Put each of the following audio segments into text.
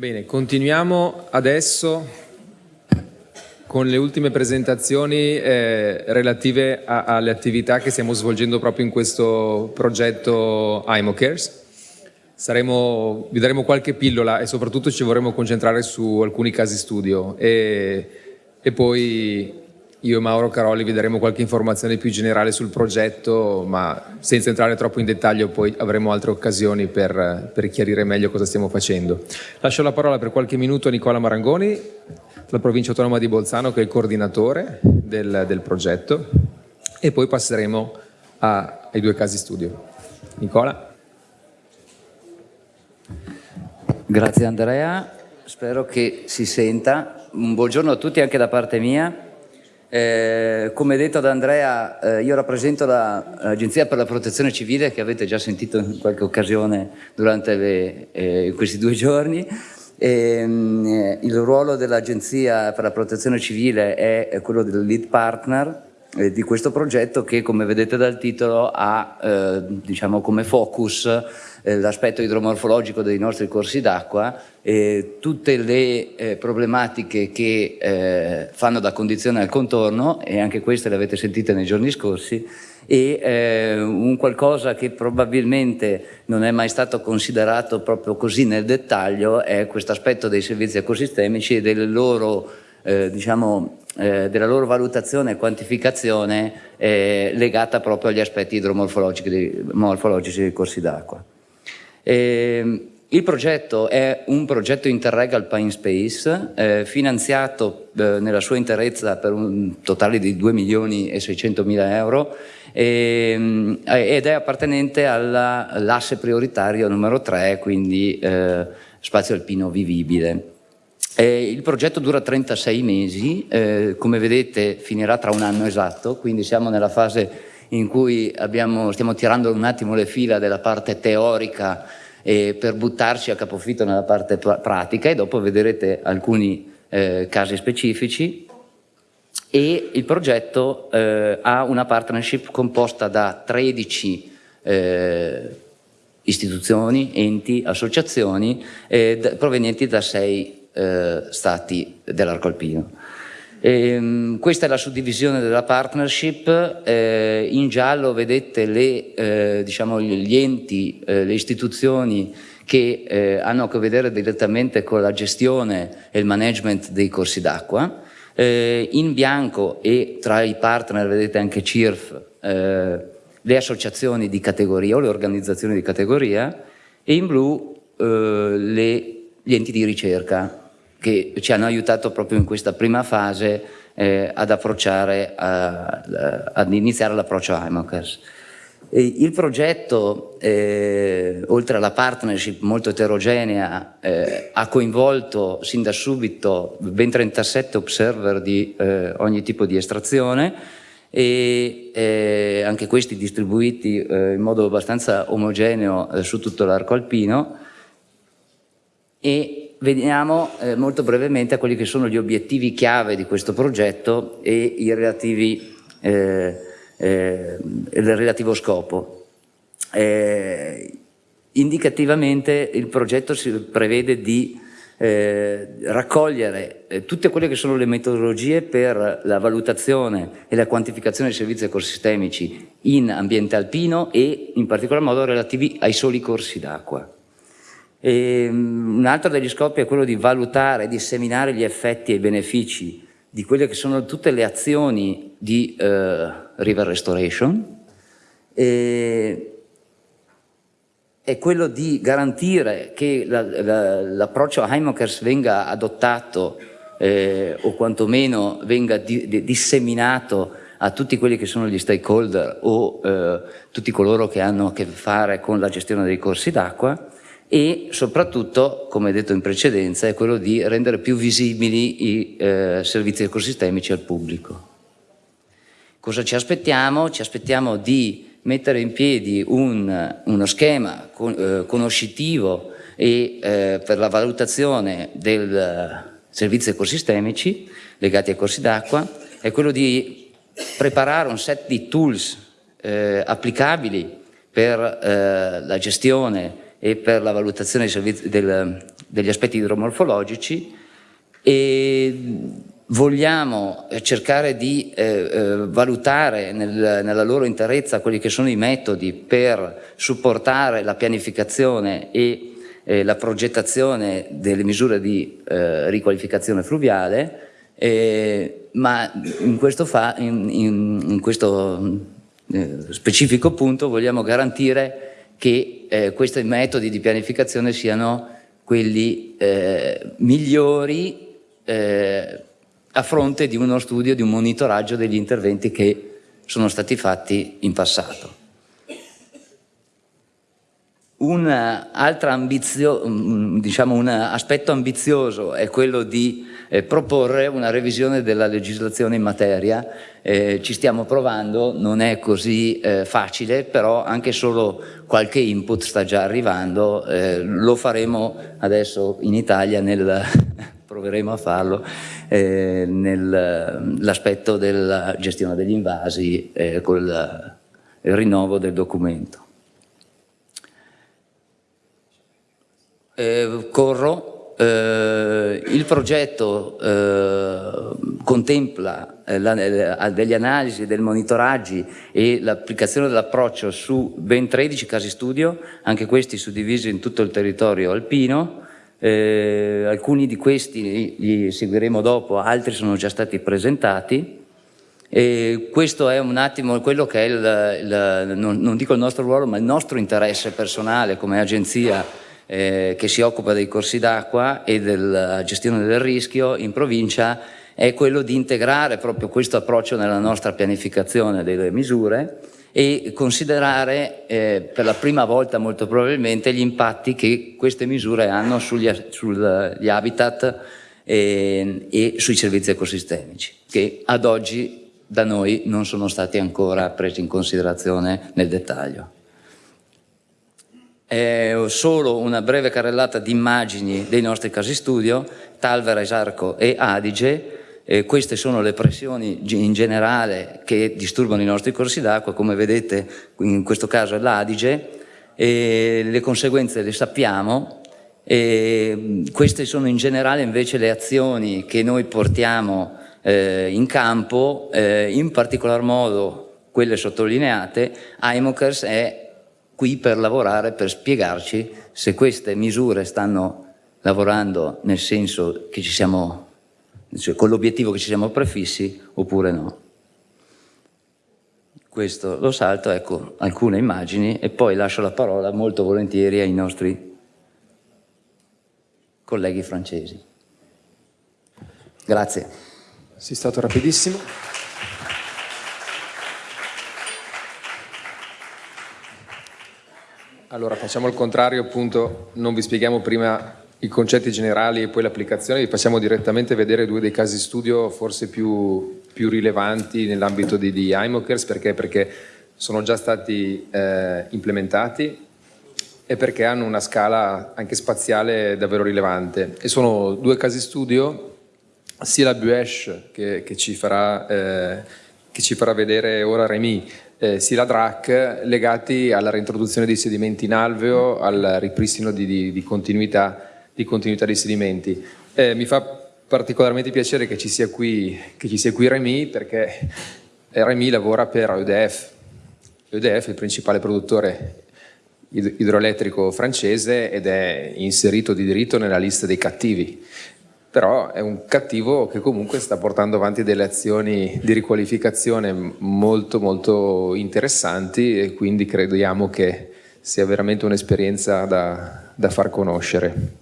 Bene, continuiamo adesso con le ultime presentazioni eh, relative a, alle attività che stiamo svolgendo proprio in questo progetto IMOCares. Saremo, vi daremo qualche pillola e soprattutto ci vorremmo concentrare su alcuni casi studio e, e poi io e Mauro Caroli vi daremo qualche informazione più generale sul progetto, ma senza entrare troppo in dettaglio poi avremo altre occasioni per, per chiarire meglio cosa stiamo facendo. Lascio la parola per qualche minuto a Nicola Marangoni, della provincia autonoma di Bolzano, che è il coordinatore del, del progetto, e poi passeremo a, ai due casi studio. Nicola. Grazie Andrea, spero che si senta. Un buongiorno a tutti anche da parte mia. Eh, come detto da Andrea, eh, io rappresento l'Agenzia per la Protezione Civile che avete già sentito in qualche occasione durante le, eh, questi due giorni. E, ehm, eh, il ruolo dell'Agenzia per la Protezione Civile è quello del lead partner eh, di questo progetto che come vedete dal titolo ha eh, diciamo come focus eh, l'aspetto idromorfologico dei nostri corsi d'acqua e tutte le eh, problematiche che eh, fanno da condizione al contorno e anche queste le avete sentite nei giorni scorsi e eh, un qualcosa che probabilmente non è mai stato considerato proprio così nel dettaglio è questo aspetto dei servizi ecosistemici e delle loro eh, diciamo, eh, della loro valutazione e quantificazione eh, legata proprio agli aspetti idromorfologici dei, dei corsi d'acqua. Il progetto è un progetto Interreg Alpine Space, eh, finanziato eh, nella sua interezza per un totale di 2 milioni e 600 mila euro ehm, ed è appartenente all'asse prioritario numero 3, quindi eh, spazio alpino vivibile. Eh, il progetto dura 36 mesi, eh, come vedete finirà tra un anno esatto, quindi siamo nella fase in cui abbiamo, stiamo tirando un attimo le fila della parte teorica eh, per buttarci a capofitto nella parte pratica e dopo vedrete alcuni eh, casi specifici e il progetto eh, ha una partnership composta da 13 eh, istituzioni, enti, associazioni provenienti da 6 eh, stati dell'arco alpino. Ehm, questa è la suddivisione della partnership, eh, in giallo vedete le, eh, diciamo, gli enti, eh, le istituzioni che eh, hanno a che vedere direttamente con la gestione e il management dei corsi d'acqua, eh, in bianco e tra i partner vedete anche CIRF, le associazioni di categoria o le organizzazioni di categoria e in blu le gli enti di ricerca che ci hanno aiutato proprio in questa prima fase eh, ad approcciare, a, a, ad iniziare l'approccio IMOCAS. Il progetto, eh, oltre alla partnership molto eterogenea, eh, ha coinvolto sin da subito ben 37 observer di eh, ogni tipo di estrazione e eh, anche questi distribuiti eh, in modo abbastanza omogeneo su tutto l'arco alpino e veniamo eh, molto brevemente a quelli che sono gli obiettivi chiave di questo progetto e relativi, eh, eh, il relativo scopo. Eh, indicativamente il progetto si prevede di eh, raccogliere eh, tutte quelle che sono le metodologie per la valutazione e la quantificazione dei servizi ecosistemici in ambiente alpino e in particolar modo relativi ai soli corsi d'acqua. E, um, un altro degli scopi è quello di valutare disseminare gli effetti e i benefici di quelle che sono tutte le azioni di uh, river restoration. E, è quello di garantire che l'approccio la, la, Heimokers venga adottato eh, o quantomeno venga di, di, disseminato a tutti quelli che sono gli stakeholder o eh, tutti coloro che hanno a che fare con la gestione dei corsi d'acqua e soprattutto, come detto in precedenza, è quello di rendere più visibili i eh, servizi ecosistemici al pubblico. Cosa ci aspettiamo? Ci aspettiamo di mettere in piedi un, uno schema con, eh, conoscitivo e, eh, per la valutazione dei servizi ecosistemici legati ai corsi d'acqua, è quello di preparare un set di tools eh, applicabili per eh, la gestione e per la valutazione del, degli aspetti idromorfologici e vogliamo cercare di eh, eh, valutare nel, nella loro interezza quelli che sono i metodi per supportare la pianificazione e eh, la progettazione delle misure di eh, riqualificazione fluviale, eh, ma in questo, fa, in, in, in questo eh, specifico punto vogliamo garantire che questi metodi di pianificazione siano quelli migliori eh, a fronte di uno studio, di un monitoraggio degli interventi che sono stati fatti in passato. Un, ambizio, diciamo un aspetto ambizioso è quello di eh, proporre una revisione della legislazione in materia. Eh, ci stiamo provando, non è così eh, facile, però anche solo qualche input sta già arrivando. Eh, lo faremo adesso in Italia nel proveremo a farlo eh, nell'aspetto della gestione degli invasi eh, con il rinnovo del documento. Eh, corro, eh, il progetto eh, contempla eh, la, delle analisi, dei monitoraggi e l'applicazione dell'approccio su ben 13 casi studio, anche questi suddivisi in tutto il territorio alpino, eh, alcuni di questi li seguiremo dopo, altri sono già stati presentati. E questo è un attimo quello che è il, il, non, non, dico il nostro ruolo, ma il nostro interesse personale come agenzia eh, che si occupa dei corsi d'acqua e della gestione del rischio in provincia è quello di integrare proprio questo approccio nella nostra pianificazione delle misure e considerare eh, per la prima volta molto probabilmente gli impatti che queste misure hanno sugli, sugli habitat e, e sui servizi ecosistemici, che ad oggi da noi non sono stati ancora presi in considerazione nel dettaglio. È solo una breve carrellata di immagini dei nostri casi studio, Talvera, Esarco e Adige, eh, queste sono le pressioni in generale che disturbano i nostri corsi d'acqua, come vedete in questo caso è l'Adige, le conseguenze le sappiamo, e queste sono in generale invece le azioni che noi portiamo eh, in campo, eh, in particolar modo quelle sottolineate, IMOCERS è qui per lavorare, per spiegarci se queste misure stanno lavorando nel senso che ci siamo cioè con l'obiettivo che ci siamo prefissi oppure no. Questo lo salto, ecco alcune immagini e poi lascio la parola molto volentieri ai nostri colleghi francesi. Grazie. Sei stato rapidissimo. Allora facciamo il contrario, appunto non vi spieghiamo prima i concetti generali e poi l'applicazione, vi passiamo direttamente vedere due dei casi studio forse più, più rilevanti nell'ambito di, di iMokers, perché? perché sono già stati eh, implementati e perché hanno una scala anche spaziale davvero rilevante. E sono due casi studio, sia la Buesh che, che, ci, farà, eh, che ci farà vedere ora Remy, eh, sia la DRAC, legati alla reintroduzione dei sedimenti in alveo, al ripristino di, di, di continuità di continuità dei sedimenti. Eh, mi fa particolarmente piacere che ci sia qui, ci sia qui Remy perché Remy lavora per EDF. EDF è il principale produttore idroelettrico francese ed è inserito di diritto nella lista dei cattivi però è un cattivo che comunque sta portando avanti delle azioni di riqualificazione molto molto interessanti e quindi crediamo che sia veramente un'esperienza da, da far conoscere.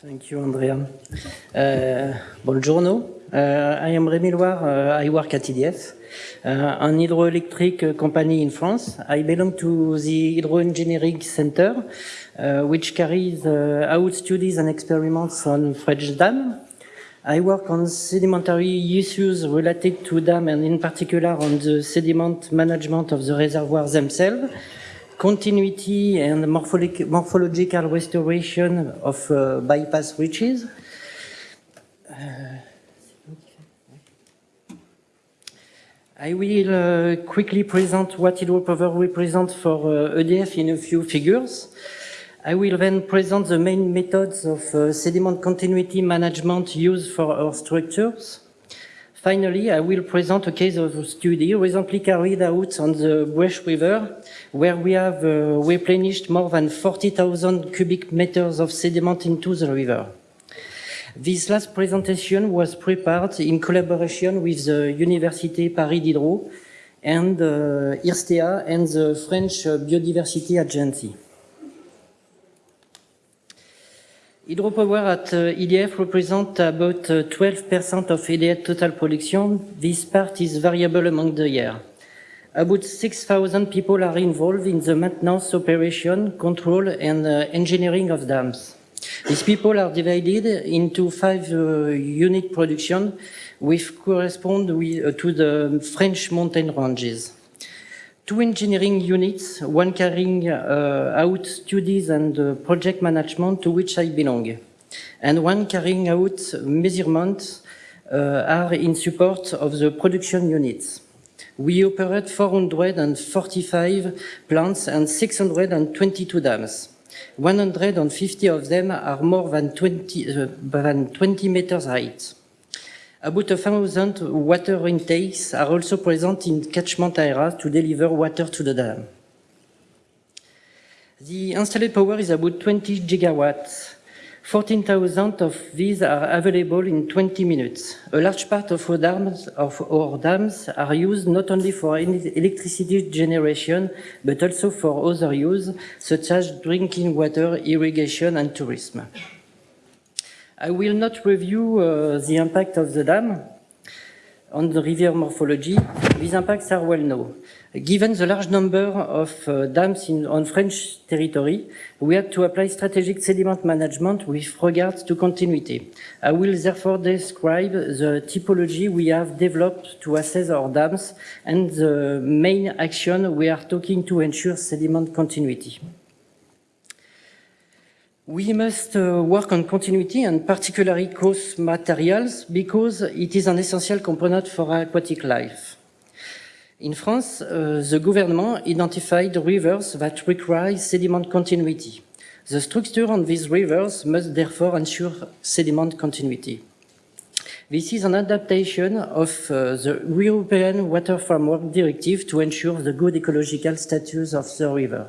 Thank you, Andrea. Uh, buongiorno. Uh, I am Rémi Loire. Uh, I work at EDF, uh, an hydroelectric company in France. I belong to the Hydro Engineering Center, uh, which carries uh, out studies and experiments on French dam. I work on sedimentary issues related to dam and in particular on the sediment management of the reservoirs themselves continuity and morphological restoration of uh, bypass reaches. I will uh, quickly present what it hydropower represents for uh, EDF in a few figures. I will then present the main methods of uh, sediment continuity management used for our structures. Finally, I will present a case of a study recently carried out on the Buëch River, where we have uh, replenished more than 40,000 cubic meters of sediment into the river. This last presentation was prepared in collaboration with the Université Paris Diderot and uh, IRSTEA and the French Biodiversity Agency. Hydropower at uh, EDF represents about 12% of EDF total production. This part is variable among the year. About 6,000 people are involved in the maintenance, operation, control and uh, engineering of dams. These people are divided into five uh, unit production which correspond with, uh, to the French mountain ranges. Two engineering units, one carrying uh, out studies and uh, project management to which I belong, and one carrying out measurements uh, are in support of the production units. We operate 445 plants and 622 dams. 150 of them are more than 20, uh, than 20 meters height. About a thousand water intakes are also present in catchment areas to deliver water to the dam. The installed power is about 20 gigawatts. 14,000 of these are available in 20 minutes. A large part of our, dams, of our dams are used not only for electricity generation, but also for other use, such as drinking water, irrigation, and tourism. I will not review uh, the impact of the dam on the river morphology. These impacts are well known. Given the large number of uh, dams in, on French territory, we had to apply strategic sediment management with regards to continuity. I will therefore describe the typology we have developed to assess our dams and the main action we are taking to ensure sediment continuity. We must uh, work on continuity and particularly coarse materials because it is an essential component for aquatic life. In France, uh, the government identified rivers that require sediment continuity. The structure on these rivers must therefore ensure sediment continuity. This is an adaptation of uh, the European Water Framework Directive to ensure the good ecological status of the river.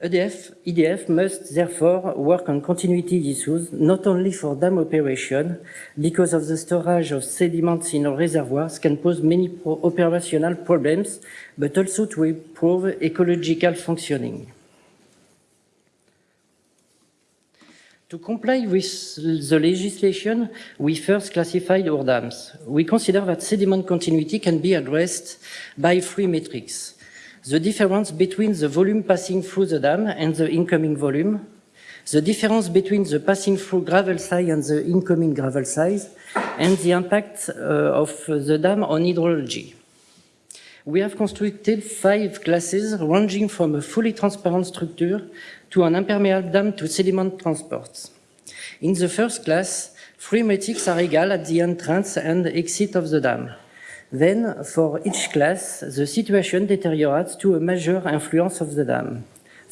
EDF, EDF must therefore work on continuity issues, not only for dam operation, because of the storage of sediments in reservoirs can pose many pro operational problems, but also to improve ecological functioning. To comply with the legislation, we first classified our dams. We consider that sediment continuity can be addressed by three metrics the difference between the volume passing through the dam and the incoming volume, the difference between the passing through gravel size and the incoming gravel size, and the impact uh, of the dam on hydrology. We have constructed five classes ranging from a fully transparent structure to an impermeable dam to sediment transports. In the first class, three metrics are equal at the entrance and exit of the dam. Then, for each class, the situation deteriorates to a major influence of the dam.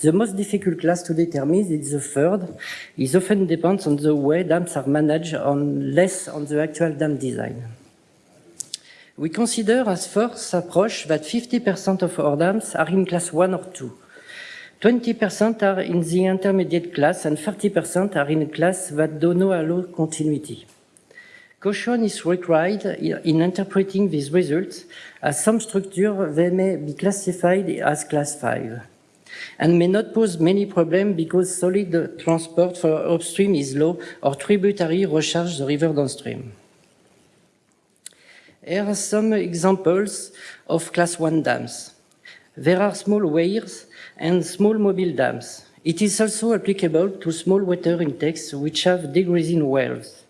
The most difficult class to determine is the third. It often depends on the way dams are managed, on less on the actual dam design. We consider as first approach that 50% of our dams are in class 1 or 2. 20% are in the intermediate class and 30% are in a class that do not allow continuity. Caution is required in interpreting these results, as some structures they may be classified as class 5 and may not pose many problems because solid transport for upstream is low or tributary recharge the river downstream. Here are some examples of class 1 dams. There are small weirs and small mobile dams. It is also applicable to small water intakes which have decreasing wells.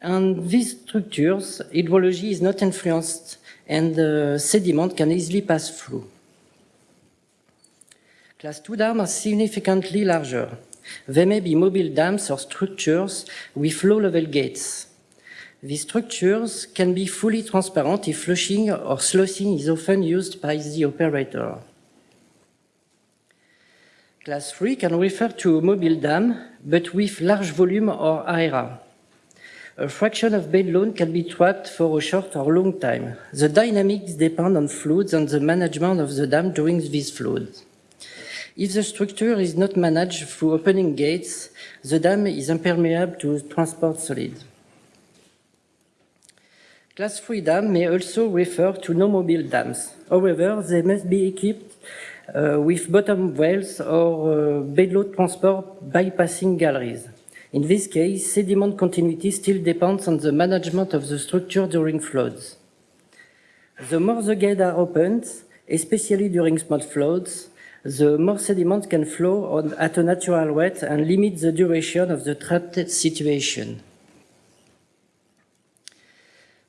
And these structures, hydrology is not influenced and the sediment can easily pass through. Class 2 dams are significantly larger. They may be mobile dams or structures with low-level gates. These structures can be fully transparent if flushing or sluicing is often used by the operator. Class 3 can refer to mobile dam, but with large volume or area. A fraction of bed load can be trapped for a short or long time. The dynamics depend on floods and the management of the dam during these floods. If the structure is not managed through opening gates, the dam is impermeable to transport solids. Class 3 dam may also refer to no-mobile dams. However, they must be equipped uh, with bottom wells or uh, bedload transport bypassing galleries. In this case, sediment continuity still depends on the management of the structure during floods. The more the gates are opened, especially during small floods, the more sediment can flow on, at a natural rate and limit the duration of the trapped situation.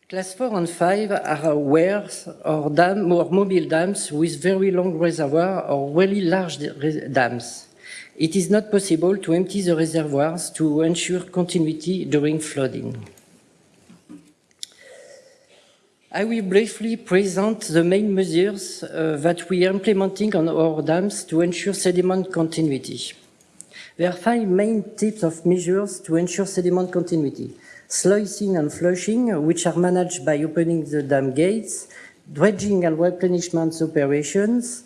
Class 4 and 5 are wells or, dam, or mobile dams with very long reservoir or really large dams. It is not possible to empty the reservoirs to ensure continuity during flooding. I will briefly present the main measures uh, that we are implementing on our dams to ensure sediment continuity. There are five main types of measures to ensure sediment continuity sluicing and flushing, which are managed by opening the dam gates, dredging and replenishment operations.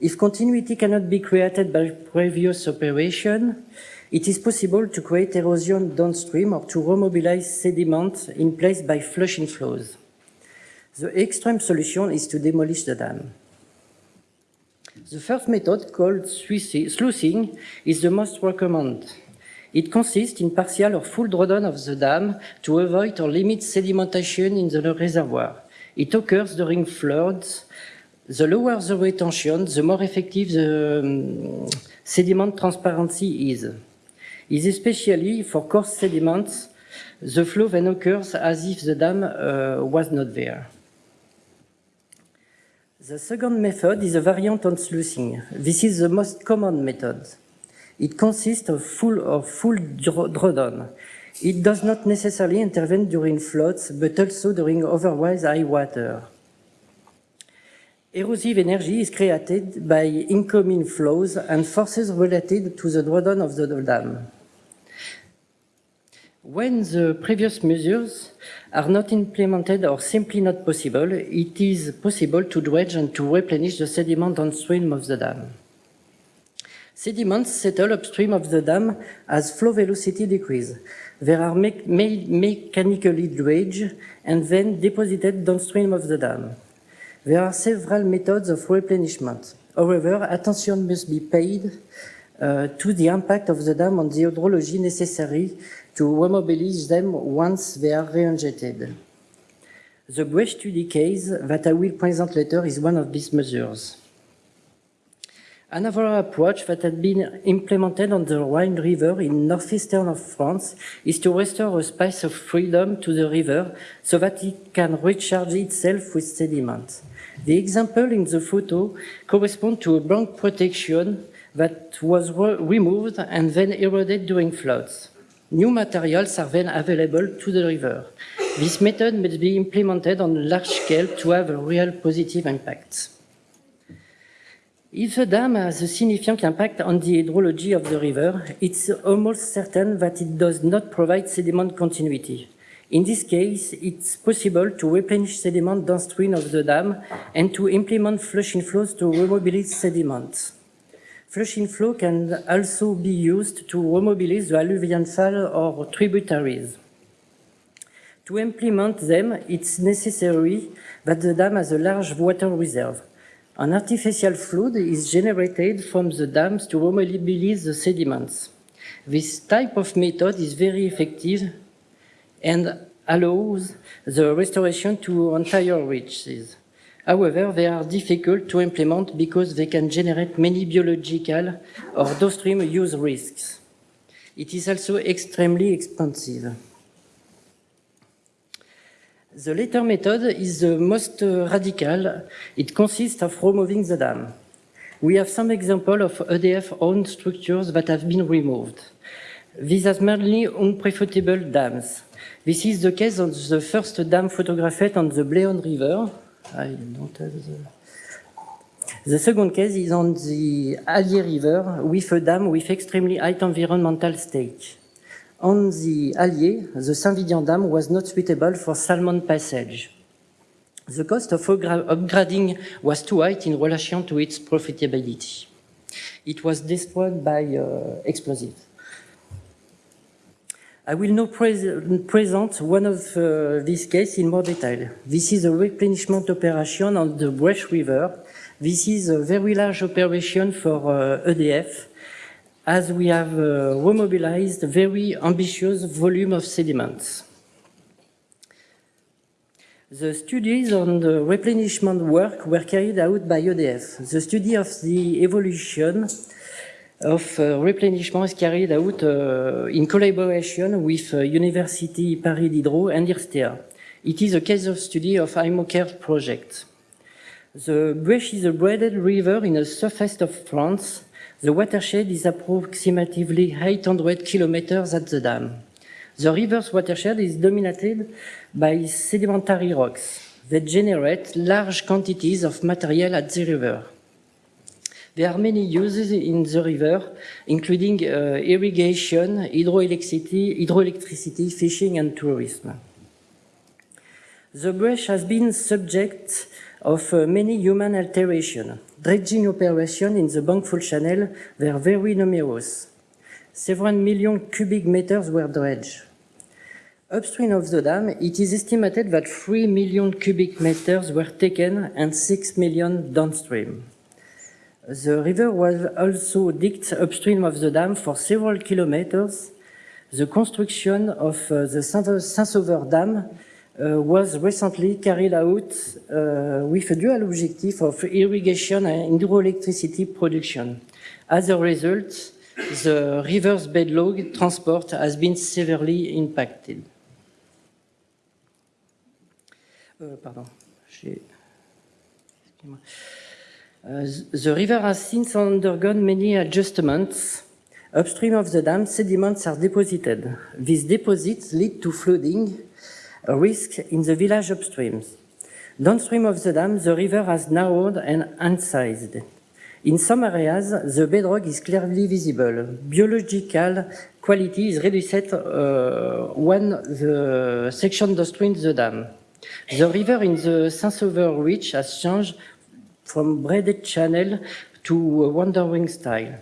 If continuity cannot be created by previous operation, it is possible to create erosion downstream or to remobilize sediment in place by flushing flows. The extreme solution is to demolish the dam. The first method, called sluicing, is the most recommended. It consists in partial or full drawdown of the dam to avoid or limit sedimentation in the reservoir. It occurs during floods. The lower the retention, the more effective the um, sediment transparency is. Is especially for coarse sediments, the flow then occurs as if the dam uh, was not there. The second method is a variant on sluicing. This is the most common method. It consists of full, of full drawdown. It does not necessarily intervene during floods, but also during otherwise high water. Erosive energy is created by incoming flows and forces related to the drawdown of the dam. When the previous measures are not implemented or simply not possible, it is possible to dredge and to replenish the sediment downstream of the dam. Sediments settle upstream of the dam as flow velocity decreases. They are me me mechanically dredged and then deposited downstream of the dam. There are several methods of replenishment. However, attention must be paid uh, to the impact of the dam on the hydrology necessary to remobilize them once they are reinjected. The Buëch study case that I will present later is one of these measures. Another approach that has been implemented on the Rhine River in northeastern of France is to restore a space of freedom to the river so that it can recharge itself with sediment. The example in the photo corresponds to a bank protection that was re removed and then eroded during floods. New materials are then available to the river. This method must be implemented on a large scale to have a real positive impact. If the dam has a significant impact on the hydrology of the river, it's almost certain that it does not provide sediment continuity. In this case, it's possible to replenish sediment downstream of the dam and to implement flushing flows to remobilize sediment. Flushing flow can also be used to remobilize the alluvial fall or tributaries. To implement them, it's necessary that the dam has a large water reserve. An artificial flood is generated from the dams to remobilize the sediments. This type of method is very effective and allows the restoration to entire reaches. However, they are difficult to implement because they can generate many biological or downstream use risks. It is also extremely expensive. The latter method is the most radical. It consists of removing the dam. We have some example of EDF-owned structures that have been removed. These are mainly unprofitable dams. This is the case of the first dam photographed on the Bléone River. I don't have the... The second case is on the Allier River with a dam with extremely high environmental stake. On the Allier, the Saint-Vidian Dam was not suitable for salmon passage. The cost of upgrading was too high in relation to its profitability. It was destroyed by uh, explosives. I will now pres present one of uh, these cases in more detail. This is a replenishment operation on the Buëch River. This is a very large operation for uh, EDF, as we have uh, remobilized very ambitious volume of sediments. The studies on the replenishment work were carried out by EDF. The study of the evolution of uh, replenishment is carried out uh, in collaboration with uh, University Paris Diderot and IRSTEA. It is a case of study of IMOCARE project. The Buëch is a braided river in the southeast of France. The watershed is approximately 800 kilometers at the dam. The river's watershed is dominated by sedimentary rocks that generate large quantities of material at the river. There are many uses in the river, including uh, irrigation, hydroelectricity, hydroelectricity, fishing and tourism. The Buëch has been subject of uh, many human alterations. Dredging operations in the bankfull Channel were very numerous. Several million cubic meters were dredged. Upstream of the dam, it is estimated that 3 million cubic meters were taken and 6 million downstream. The river was also digged upstream of the dam for several kilometers. The construction of uh, the Saint-Sauveur Dam uh, was recently carried out uh, with a dual objective of irrigation and hydroelectricity production. As a result, the river's bedload transport has been severely impacted. Euh, pardon. Uh, the river has since undergone many adjustments. Upstream of the dam, sediments are deposited. These deposits lead to flooding a risk in the village upstream. Downstream of the dam, the river has narrowed and incised. In some areas, the bedrock is clearly visible. Biological quality is reduced uh, when the section downstream the dam. The river in the Saint-Sauveur Reach has changed from braided channel to wandering style.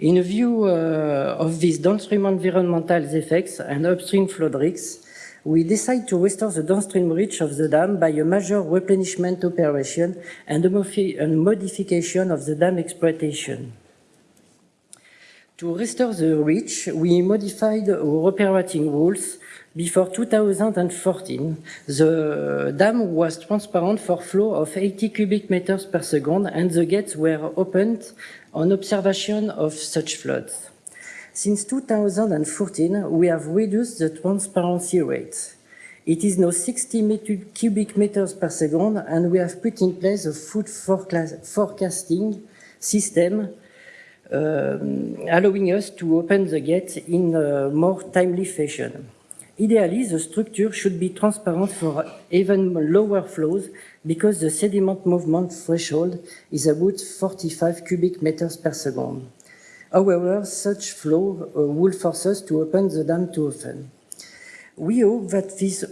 In view uh, of these downstream environmental effects and upstream flood risks, we decide to restore the downstream reach of the dam by a major replenishment operation and a, modification of the dam exploitation. To restore the reach, we modified our operating rules before 2014, the dam was transparent for flow of 80 cubic meters per second and the gates were opened on observation of such floods. Since 2014, we have reduced the transparency rate. It is now 60 cubic meters per second and we have put in place a food forecasting system um, allowing us to open the gate in a more timely fashion. Ideally, the structure should be transparent for even lower flows because the sediment movement threshold is about 45 cubic meters per second. However, such flow uh, will force us to open the dam too often. We hope that these,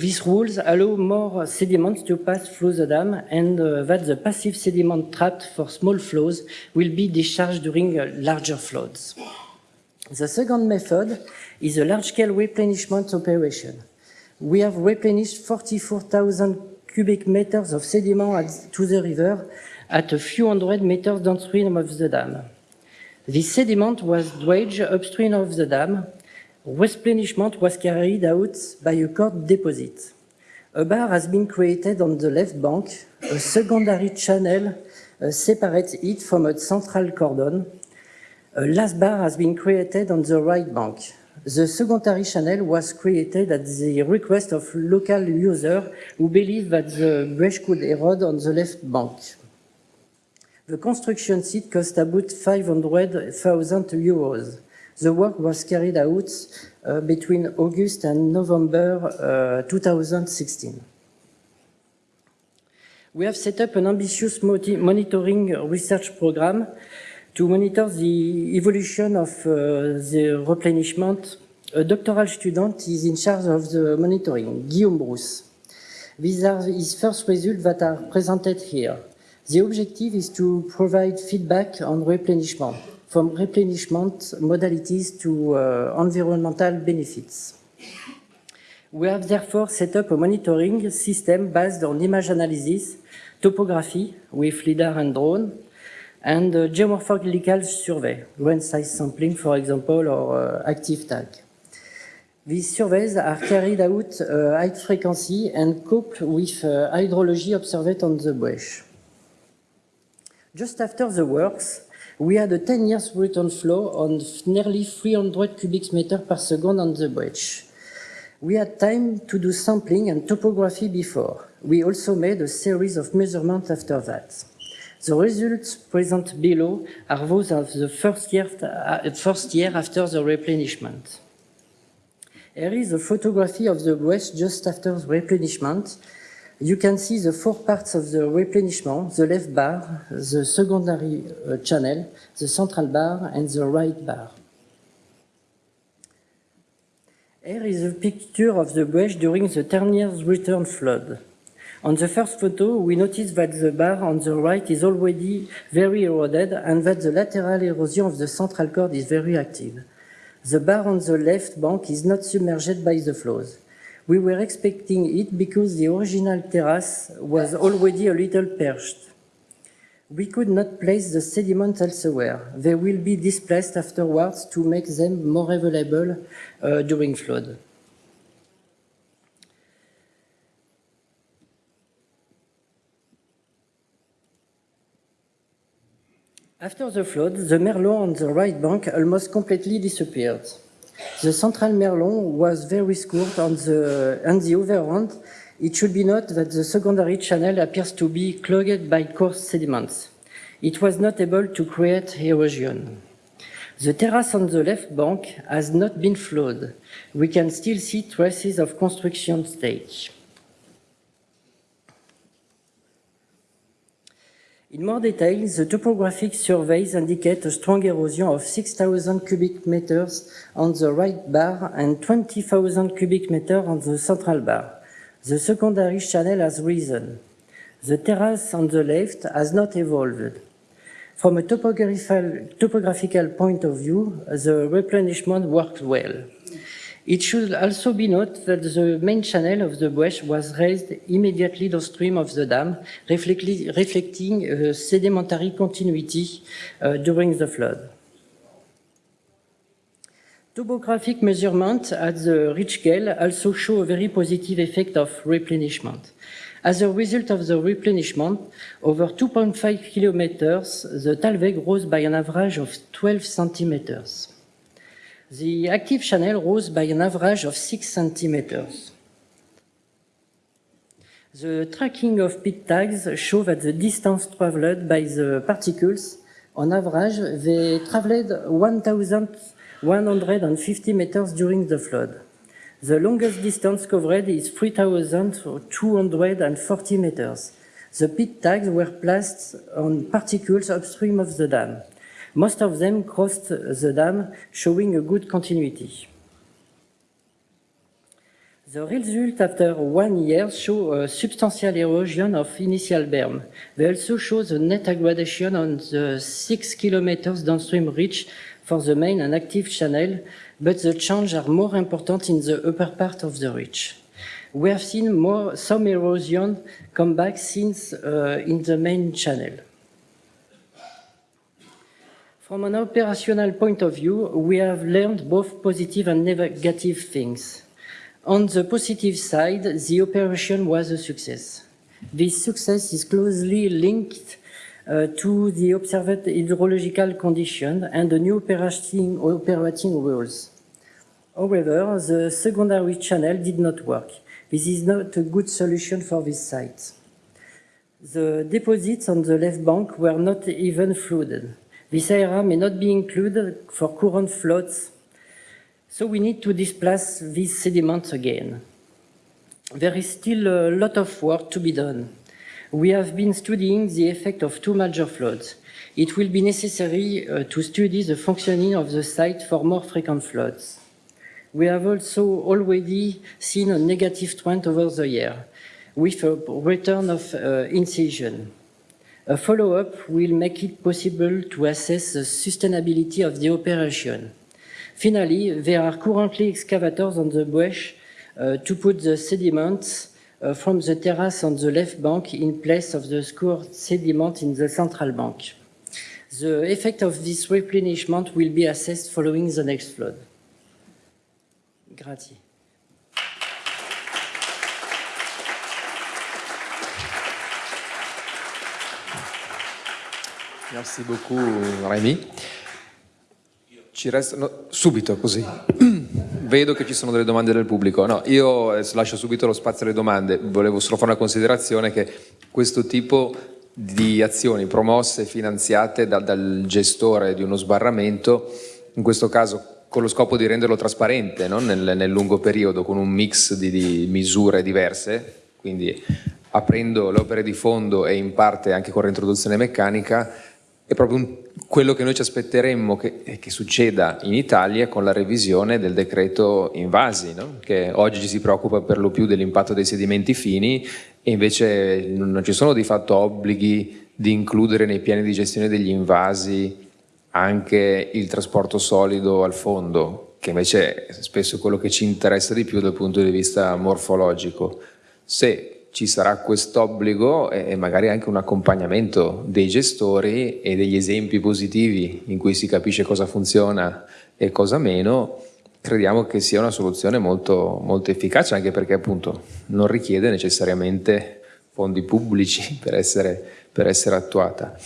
these rules allow more sediments to pass through the dam and uh, that the passive sediment trapped for small flows will be discharged during uh, larger floods. The second method is a large-scale replenishment operation. We have replenished 44,000 cubic meters of sediment to the river at a few hundred meters downstream of the dam. This sediment was dredged upstream of the dam. Replenishment was carried out by a cord deposit. A bar has been created on the left bank. A secondary channel uh, separates it from a central cordon. A last bar has been created on the right bank. The secondary channel was created at the request of local users who believe that the bridge could erode on the left bank. The construction site cost about 500,000 euros. The work was carried out uh, between August and November uh, 2016. We have set up an ambitious monitoring research program to monitor the evolution of uh, the replenishment. A doctoral student is in charge of the monitoring, Guillaume Brousse. These are his first results that are presented here. The objective is to provide feedback on replenishment, from replenishment modalities to uh, environmental benefits. We have therefore set up a monitoring system based on image analysis, topography with LIDAR and drone, and uh, geomorphological survey, grain size sampling, for example, or uh, active tag. These surveys are carried out uh, high frequency and coupled with uh, hydrology observed on the Buëch. Just after the works, we had a 10 years return flow on nearly 300 cubic meters per second on the Buëch. We had time to do sampling and topography before. We also made a series of measurements after that. The results present below are those of the first year, uh, first year after the replenishment. Here is a photography of the west just after the replenishment. You can see the four parts of the replenishment, the left bar, the secondary uh, channel, the central bar, and the right bar. Here is a picture of the Buëch during the 10 years return flood. On the first photo, we notice that the bar on the right is already very eroded and that the lateral erosion of the central cord is very active. The bar on the left bank is not submerged by the flows. We were expecting it because the original terrace was already a little perched. We could not place the sediment elsewhere. They will be displaced afterwards to make them more available uh, during flood. After the flood, the Merlon on the right bank almost completely disappeared. The central Merlon was very scored on the, on the it should be noted that the secondary channel appears to be clogged by coarse sediments. It was not able to create erosion. The terrace on the left bank has not been flowed. We can still see traces of construction stage. In more detail, the topographic surveys indicate a strong erosion of 6,000 cubic meters on the right bar and 20,000 cubic meters on the central bar. The secondary channel has risen. The terrace on the left has not evolved. From a topographical, point of view, the replenishment worked well. It should also be noted that the main channel of the Buëch was raised immediately downstream of the dam, reflecting a sedimentary continuity uh, during the flood. Topographic measurements at the ridge scale also show a very positive effect of replenishment. As a result of the replenishment, over 2.5 kilometers, the Talweg rose by an average of 12 centimeters. The active channel rose by an average of 6 centimeters. The tracking of pit tags show that the distance traveled by the particles, on average, they traveled 1,150 meters during the flood. The longest distance covered is 3,240 meters. The pit tags were placed on particles upstream of the dam. Most of them crossed the dam, showing a good continuity. The result after one year show a substantial erosion of initial berm. They also show the net aggradation on the six kilometers downstream reach for the main and active channel, but the changes are more important in the upper part of the reach. We have seen more, some erosion come back since uh, in the main channel. From an operational point of view, we have learned both positive and negative things. On the positive side, the operation was a success. This success is closely linked uh, to the observed hydrological condition and the new operating, operating rules. However, the secondary channel did not work. This is not a good solution for this site. The deposits on the left bank were not even flooded. This area may not be included for current floods, so we need to displace these sediments again. There is still a lot of work to be done. We have been studying the effect of two major floods. It will be necessary uh, to study the functioning of the site for more frequent floods. We have also already seen a negative trend over the year, with a return of uh, incision. A follow-up will make it possible to assess the sustainability of the operation. Finally, there are currently excavators on the Buëch uh, to put the sediments uh, from the terrace on the left bank in place of the scoured sediment in the central bank. The effect of this replenishment will be assessed following the next flood. Grazie. Merci beaucoup Rémi. Ci restano subito così. Vedo che ci sono delle domande del pubblico. No, io eh, lascio subito lo spazio alle domande. Volevo solo fare una considerazione che questo tipo di azioni promosse e finanziate da, dal gestore di uno sbarramento, in questo caso con lo scopo di renderlo trasparente no? nel, nel, lungo periodo, con un mix di, di misure diverse, quindi aprendo le opere di fondo e in parte anche con reintroduzione meccanica, è proprio un, quello che noi ci aspetteremmo che, che, succeda in Italia con la revisione del decreto invasi, no? che oggi si preoccupa per lo più dell'impatto dei sedimenti fini e invece non ci sono di fatto obblighi di includere nei piani di gestione degli invasi anche il trasporto solido al fondo, che invece è spesso quello che ci interessa di più dal punto di vista morfologico. Se ci sarà quest'obbligo e magari anche un accompagnamento dei gestori e degli esempi positivi in cui si capisce cosa funziona e cosa meno, crediamo che sia una soluzione molto, molto efficace anche perché appunto non richiede necessariamente fondi pubblici per essere, per essere attuata.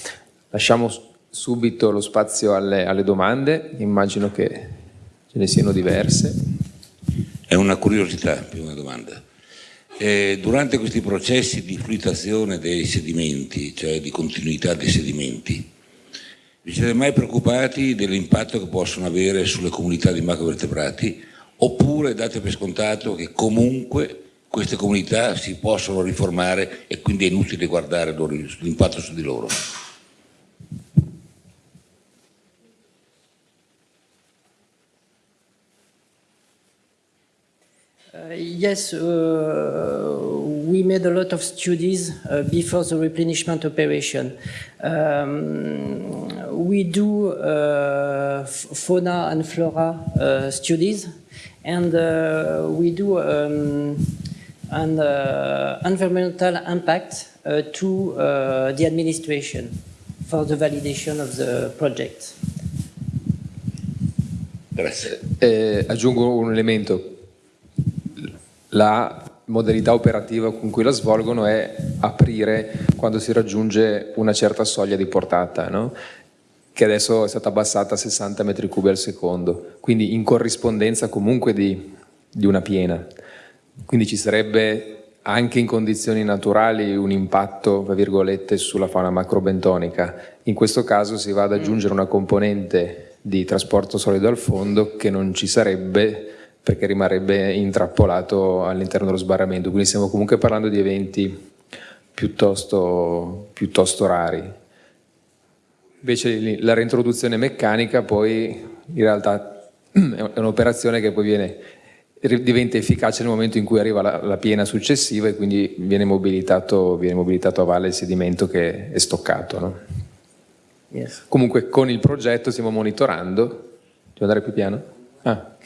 Lasciamo subito lo spazio alle, alle domande, immagino che ce ne siano diverse. È una curiosità più una domanda. Eh, durante questi processi di fluidazione dei sedimenti, cioè di continuità dei sedimenti, vi siete mai preoccupati dell'impatto che possono avere sulle comunità di macrovertebrati oppure date per scontato che comunque queste comunità si possono riformare e quindi è inutile guardare l'impatto su di loro? Uh, yes, uh, we made a lot of studies uh, before the replenishment operation. Um, we do uh, fauna and flora uh, studies, and uh, we do um, an environmental impact to the administration for the validation of the project. Grazie. Eh, aggiungo un elemento la modalità operativa con cui la svolgono è aprire quando si raggiunge una certa soglia di portata, no? che adesso è stata abbassata a 60 metri cubi al secondo, quindi in corrispondenza comunque di, di una piena. Quindi ci sarebbe anche in condizioni naturali un impatto, tra virgolette, sulla fauna macrobentonica. In questo caso si va ad aggiungere una componente di trasporto solido al fondo che non ci sarebbe perché rimarrebbe intrappolato all'interno dello sbarramento, quindi stiamo comunque parlando di eventi piuttosto, piuttosto rari. Invece la reintroduzione meccanica poi in realtà è un'operazione che poi viene, diventa efficace nel momento in cui arriva la, la piena successiva e quindi viene mobilitato, viene mobilitato, a valle il sedimento che è stoccato. No? Yes. Comunque con il progetto stiamo monitorando, devo andare più piano? Ah.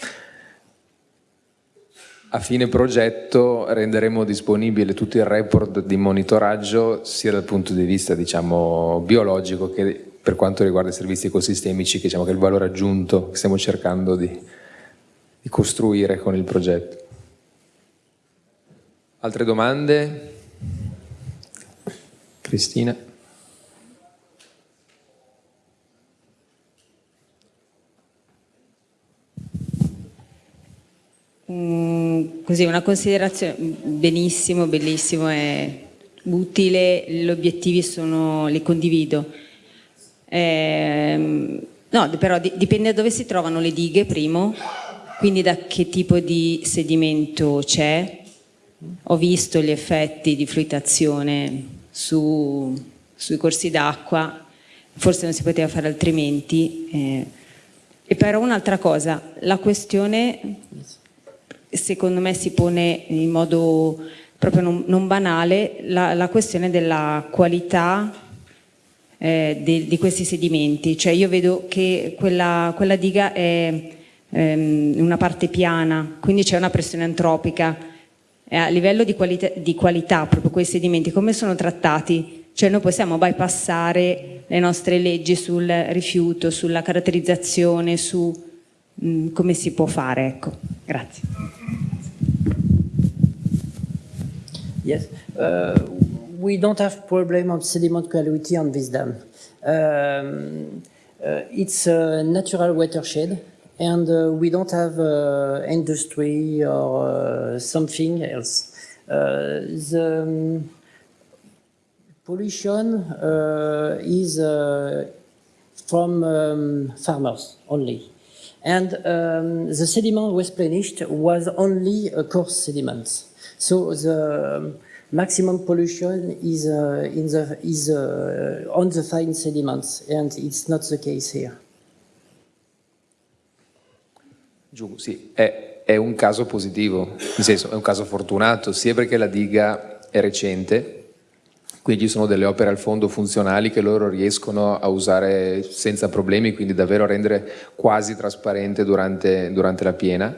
A fine progetto renderemo disponibile tutto il report di monitoraggio sia dal punto di vista diciamo, biologico che per quanto riguarda i servizi ecosistemici, che, diciamo, che è il valore aggiunto che stiamo cercando di, di costruire con il progetto. Altre domande? Cristina? Mm, così una considerazione, benissimo, bellissimo, è utile, gli obiettivi sono, li condivido. Ehm, no, però di- dipende da dove si trovano le dighe, primo, quindi da che tipo di sedimento c'è. Ho visto gli effetti di fluidazione su- sui corsi d'acqua, forse non si poteva fare altrimenti. eh. E però un'altra cosa, la questione secondo me si pone in modo proprio non, non banale la, la questione della qualità eh, de- di questi sedimenti. Cioè io vedo che quella, quella diga è ehm, una parte piana, quindi c'è una pressione antropica. E a livello di qualità, di qualità, proprio quei sedimenti, come sono trattati? Cioè noi possiamo bypassare le nostre leggi sul rifiuto, sulla caratterizzazione, su mm, come si può fare, ecco. Grazie. Yes. Uh, we don't have problem of sediment quality on this dam. Um, uh, it's a natural watershed and uh, we don't have uh, industry or uh, something else. Uh, the um, pollution uh, is uh, from um, farmers only. And um, the sediment replenished was only a coarse sediment. So the um, maximum pollution is, uh, in the, is uh, on the fine sediments, and it's not the case here. Giù, sì, è, è un caso positivo, nel senso è un caso fortunato, sia perché la diga è recente, quindi ci sono delle opere al fondo funzionali che loro riescono a usare senza problemi, quindi davvero a rendere quasi trasparente durante, durante la piena.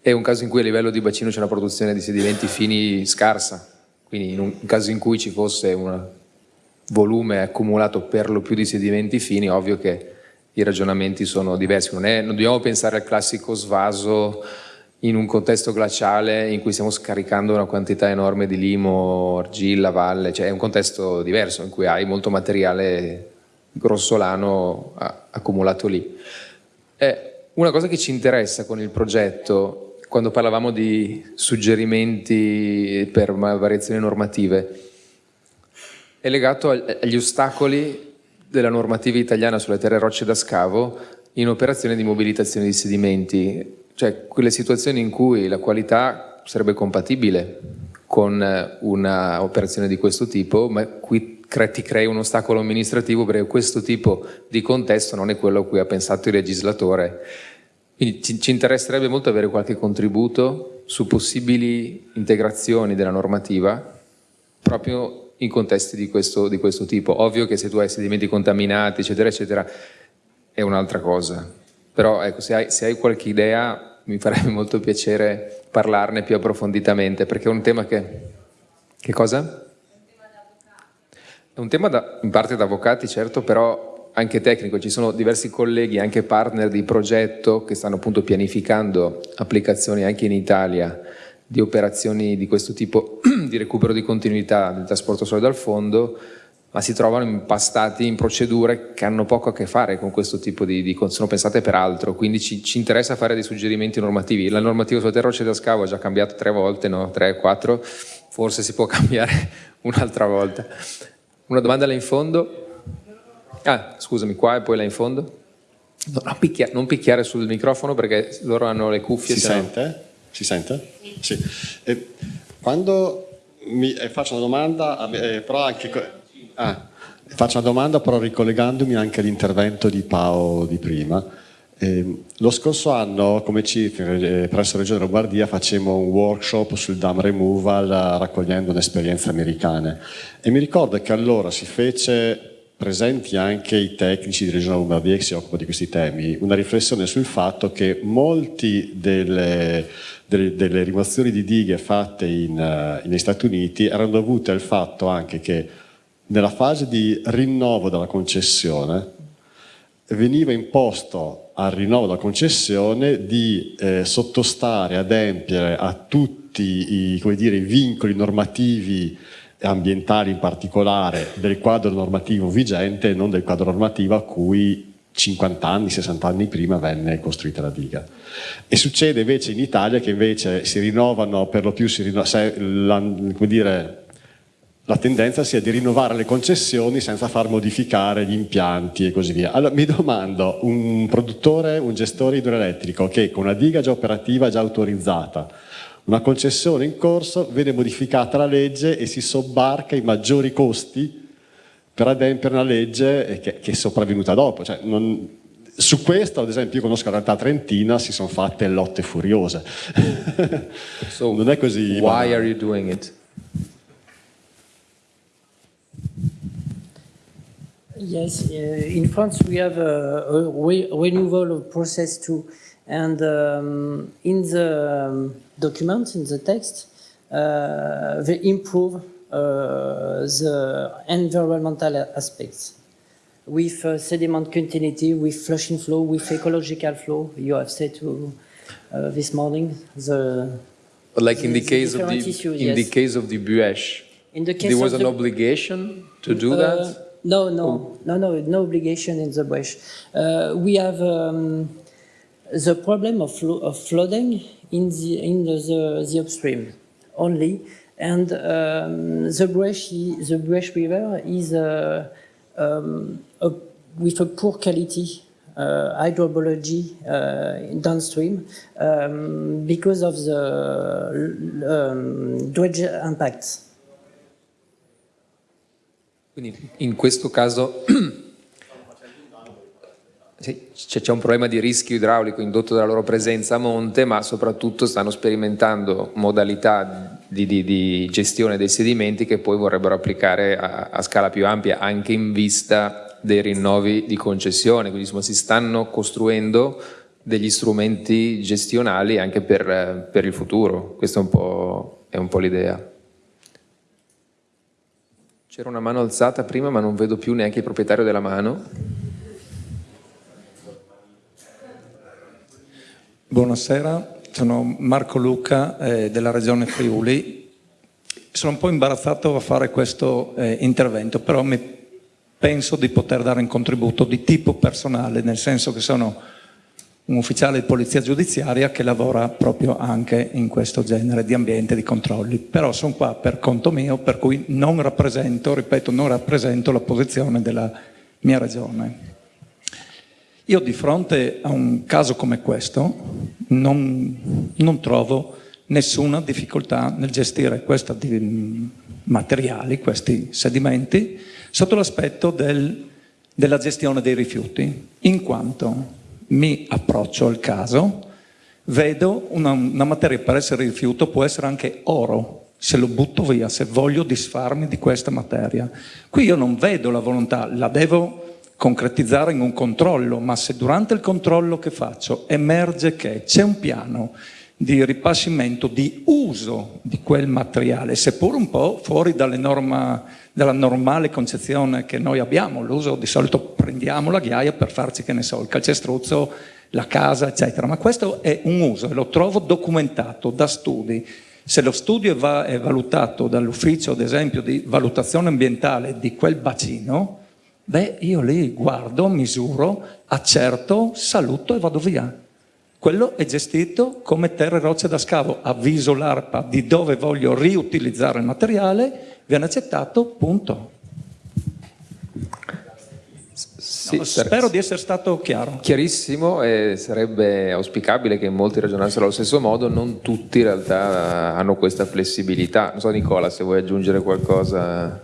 È un caso in cui a livello di bacino c'è una produzione di sedimenti fini scarsa, quindi in un caso in cui ci fosse un volume accumulato per lo più di sedimenti fini, ovvio che i ragionamenti sono diversi. Non, è, non dobbiamo pensare al classico svaso in un contesto glaciale in cui stiamo scaricando una quantità enorme di limo, argilla, valle, cioè è un contesto diverso in cui hai molto materiale grossolano accumulato lì. Eh, una cosa che ci interessa con il progetto, quando parlavamo di suggerimenti per variazioni normative, è legato agli ostacoli della normativa italiana sulle terre rocce da scavo in operazioni di mobilitazione di sedimenti, cioè quelle situazioni in cui la qualità sarebbe compatibile con un'operazione di questo tipo, ma qui ti crei un ostacolo amministrativo perché questo tipo di contesto non è quello a cui ha pensato il legislatore. Quindi ci, ci interesserebbe molto avere qualche contributo su possibili integrazioni della normativa proprio in contesti di questo, di questo tipo. Ovvio che se tu hai sedimenti contaminati, eccetera, eccetera, è un'altra cosa. Però ecco, se hai, se hai qualche idea mi farebbe molto piacere parlarne più approfonditamente, perché è un tema che... Che cosa? È un tema da, in parte da avvocati, certo, però anche tecnico. Ci sono diversi colleghi, anche partner di progetto, che stanno appunto pianificando applicazioni anche in Italia di operazioni di questo tipo di recupero di continuità del trasporto solido dal fondo, ma si trovano impastati in procedure che hanno poco a che fare con questo tipo di, di sono pensate per altro, quindi ci, ci, interessa fare dei suggerimenti normativi. La normativa sulla terra da scavo ha già cambiato tre volte, no? tre, quattro, forse si può cambiare un'altra volta. Una domanda là in fondo? Ah, scusami, qua e poi là in fondo? No, non, picchiare, non, picchiare, sul microfono perché loro hanno le cuffie. Si sente? No... Si sente? Sì. E quando mi eh, faccio una domanda, eh, però anche... Ah, faccio una domanda però ricollegandomi anche all'intervento di Pao di prima. Eh, lo scorso anno come CIF eh, presso la Regione Lombardia facemmo un workshop sul dam removal raccogliendo un'esperienza americana. E mi ricordo che allora si fece presenti anche i tecnici di Regione Lombardia che si occupano di questi temi, una riflessione sul fatto che molti delle, delle, delle rimozioni di dighe fatte in, uh, negli Stati Uniti erano dovute al fatto anche che nella fase di rinnovo della concessione veniva imposto al rinnovo della concessione di eh, sottostare, adempiere a tutti i, dire, vincoli normativi ambientali in particolare del quadro normativo vigente e non del quadro normativo a cui 50 anni, 60 anni prima venne costruita la diga. E succede invece in Italia che invece si rinnovano, per lo più si rinnovano, come dire, la tendenza sia di rinnovare le concessioni senza far modificare gli impianti e così via. Allora mi domando, un produttore, un gestore idroelettrico che con una diga già operativa, già autorizzata, una concessione in corso, vede modificata la legge e si sobbarca i maggiori costi per adempiere una legge che, che è sopravvenuta dopo. Cioè, non, su questo, ad esempio, io conosco la realtà trentina, si sono fatte lotte furiose. So, non è così. Why banale. are you doing it? Yes, uh, in France we have a, a re renewal of process too, and um, in the um, document, in the text, uh, they improve uh, the environmental aspects with uh, sediment continuity, with flushing flow, with ecological flow. You have said to uh, this morning the like in the The- the case of the issues, in the case of the Buëch, in the case there was an obligation to do Uh, that. No, no, no, no, no obligation in the Buëch. Uh, we have um, the problem of, of flooding in the in the, the, the upstream only, and um, the Buëch the Buëch River is uh, um, a, with a poor quality uh, hydrobiology uh, downstream um, because of the um, dredge impacts. Quindi in questo caso c'è un problema di rischio idraulico indotto dalla loro presenza a monte, ma soprattutto stanno sperimentando modalità di, di- di gestione dei sedimenti che poi vorrebbero applicare a, a scala più ampia, anche in vista dei rinnovi di concessione. Quindi insomma, si stanno costruendo degli strumenti gestionali anche per, per il futuro. Questa è un po', po' l'idea. C'era una mano alzata prima, ma non vedo più neanche il proprietario della mano. Buonasera, sono Marco Luca eh, della Regione Friuli. Sono un po' imbarazzato a fare questo eh, intervento, però penso di poter dare un contributo di tipo personale, nel senso che sono un ufficiale di polizia giudiziaria che lavora proprio anche in questo genere di ambiente di controlli. Però sono qua per conto mio, per cui non rappresento, ripeto, non rappresento la posizione della mia regione. Io di fronte a un caso come questo non, non trovo nessuna difficoltà nel gestire questi di- materiali, questi sedimenti, sotto l'aspetto del- della gestione dei rifiuti, in quanto mi approccio al caso, vedo una, una materia per essere rifiuto può essere anche oro, se lo butto via, se voglio disfarmi di questa materia. Qui io non vedo la volontà, la devo concretizzare in un controllo, ma se durante il controllo che faccio emerge che c'è un piano di ripascimento, di uso di quel materiale, seppur un po' fuori dalle norma, dalla normale concezione che noi abbiamo, l'uso di solito prendiamo la ghiaia per farci, che ne so, il calcestruzzo, la casa, eccetera, ma questo è un uso e lo trovo documentato da studi. Se lo studio va- è valutato dall'ufficio, ad esempio, di valutazione ambientale di quel bacino, beh, io lì guardo, misuro, accerto, saluto e vado via. Quello è gestito come terre e rocce da scavo. Avviso l'ARPA di dove voglio riutilizzare il materiale, viene accettato, punto. Sì, No, spero di essere stato chiaro. Chiarissimo e sarebbe auspicabile che molti ragionassero allo stesso modo, non tutti in realtà hanno questa flessibilità. Non so Nicola se vuoi aggiungere qualcosa.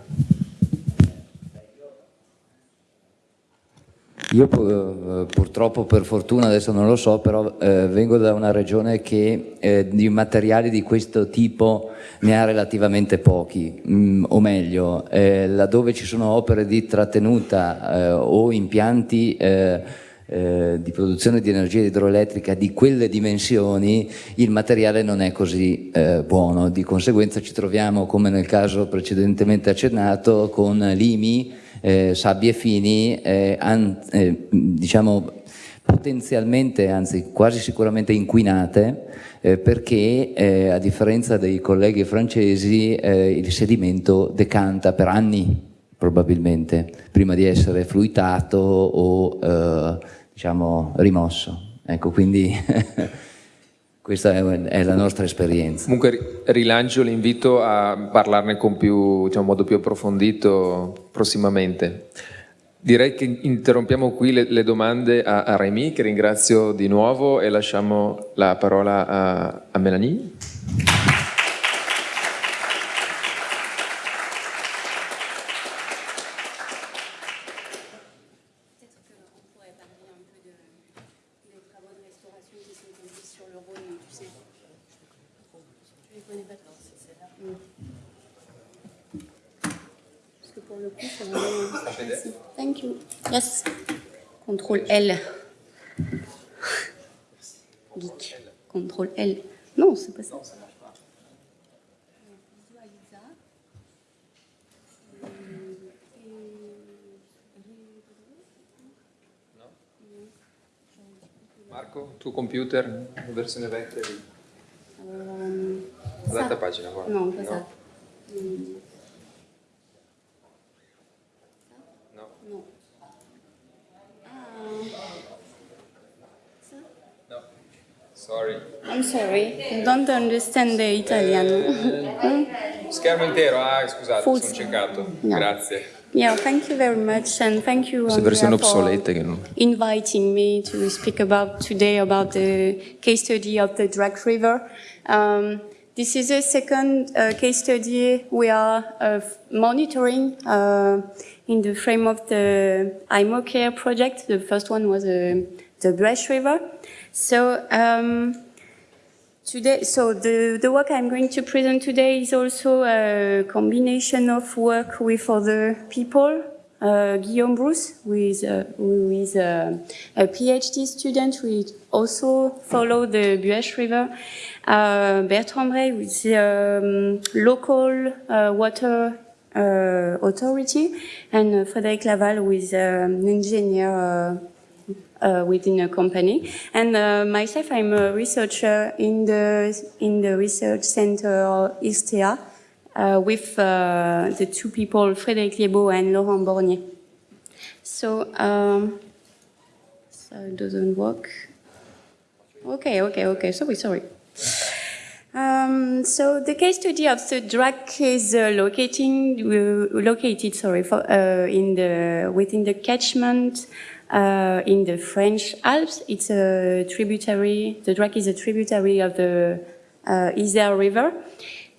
Io pu- purtroppo, per fortuna, adesso non lo so, però eh, vengo da una regione che eh, di materiali di questo tipo ne ha relativamente pochi, mm, o meglio, eh, laddove ci sono opere di trattenuta eh, o impianti eh, eh, di produzione di energia idroelettrica di quelle dimensioni, il materiale non è così eh, buono. Di conseguenza ci troviamo, come nel caso precedentemente accennato, con limi, eh, sabbie fini, eh, an- eh, diciamo potenzialmente, anzi quasi sicuramente inquinate, eh, perché eh, a differenza dei colleghi francesi eh, il sedimento decanta per anni probabilmente, prima di essere fluitato o diciamo rimosso. Ecco, quindi Questa è, la nostra esperienza. Comunque ri- rilancio l'invito a parlarne con più, diciamo, modo più approfondito prossimamente. Direi che interrompiamo qui le, le domande a, a Remy, che ringrazio di nuovo, e lasciamo la parola a, a Melanie. Yes. Contrôle L. Geek. Contrôle L. Non, c'est pas ça. Marco, tu computer, versione vecchia. Ehm, All'altra pagina, guarda. No, esatto. No. No. Sorry. I'm sorry, I don't understand the Italian. Schermo intero, ah scusate, Forse. sono ciecato. No. Grazie. yeah, thank you very much, and thank you Andrea, for obsolete che non... inviting me to speak about today about the case study of the Drac River. Um, this is the second uh, case study we are uh, monitoring uh, in the frame of the HyMoCARES project. The first one was uh, the Buëch River. So um, Today, so the, the work I'm going to present today is also a combination of work with other people. Uh, Guillaume Brousse, who is, uh, who is uh, a PhD student, who also follow the Buëch River. Uh, Bertrand Bray, who is um, local uh, water authority, and uh, Frédéric Laval, who is um, an engineer uh, uh, within a company. And uh, myself, I'm a researcher in the in the research center Irstea uh, with uh, the two people, Frédéric Liébault and Laurent Borgniet. So, um, so it doesn't work. Okay, okay, okay. Sorry, sorry. Um, so the case study of the DRAC is uh, locating, uh, located sorry, for, uh, in the, within the catchment uh, in the French Alps. It's a tributary, the DRAC is a tributary of the uh, Isère River.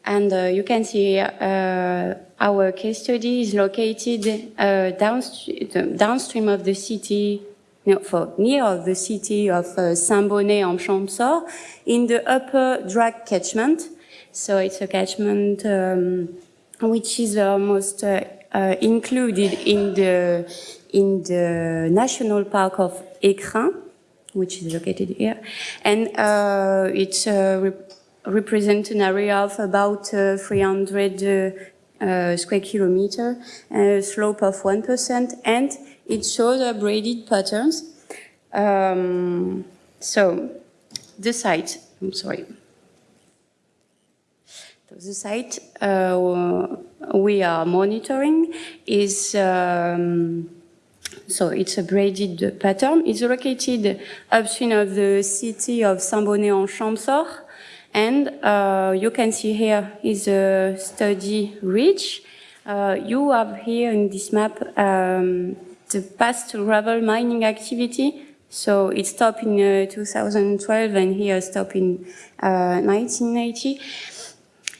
And uh, you can see uh, our case study is located uh, downstream, downstream of the city for near the city of uh, Saint-Bonnet-en-Champsaur in the upper Drac catchment. So it's a catchment um, which is almost uh, uh, included in the in the national park of Écrins, which is located here, and uh, it's uh, rep- represents an area of about uh, 300 uh, uh, square kilometer, a slope of 1%, and it shows a braided patterns. Um, so the site, I'm sorry. So the site uh, we are monitoring is um, so it's a braided pattern. It's located upstream of the city of Saint-Bonnet-en-Champsaur. And uh, you can see here is a study ridge. Uh, you have here in this map um, the past gravel mining activity. So it stopped in uh, 2012 and here stopped in uh, 1980.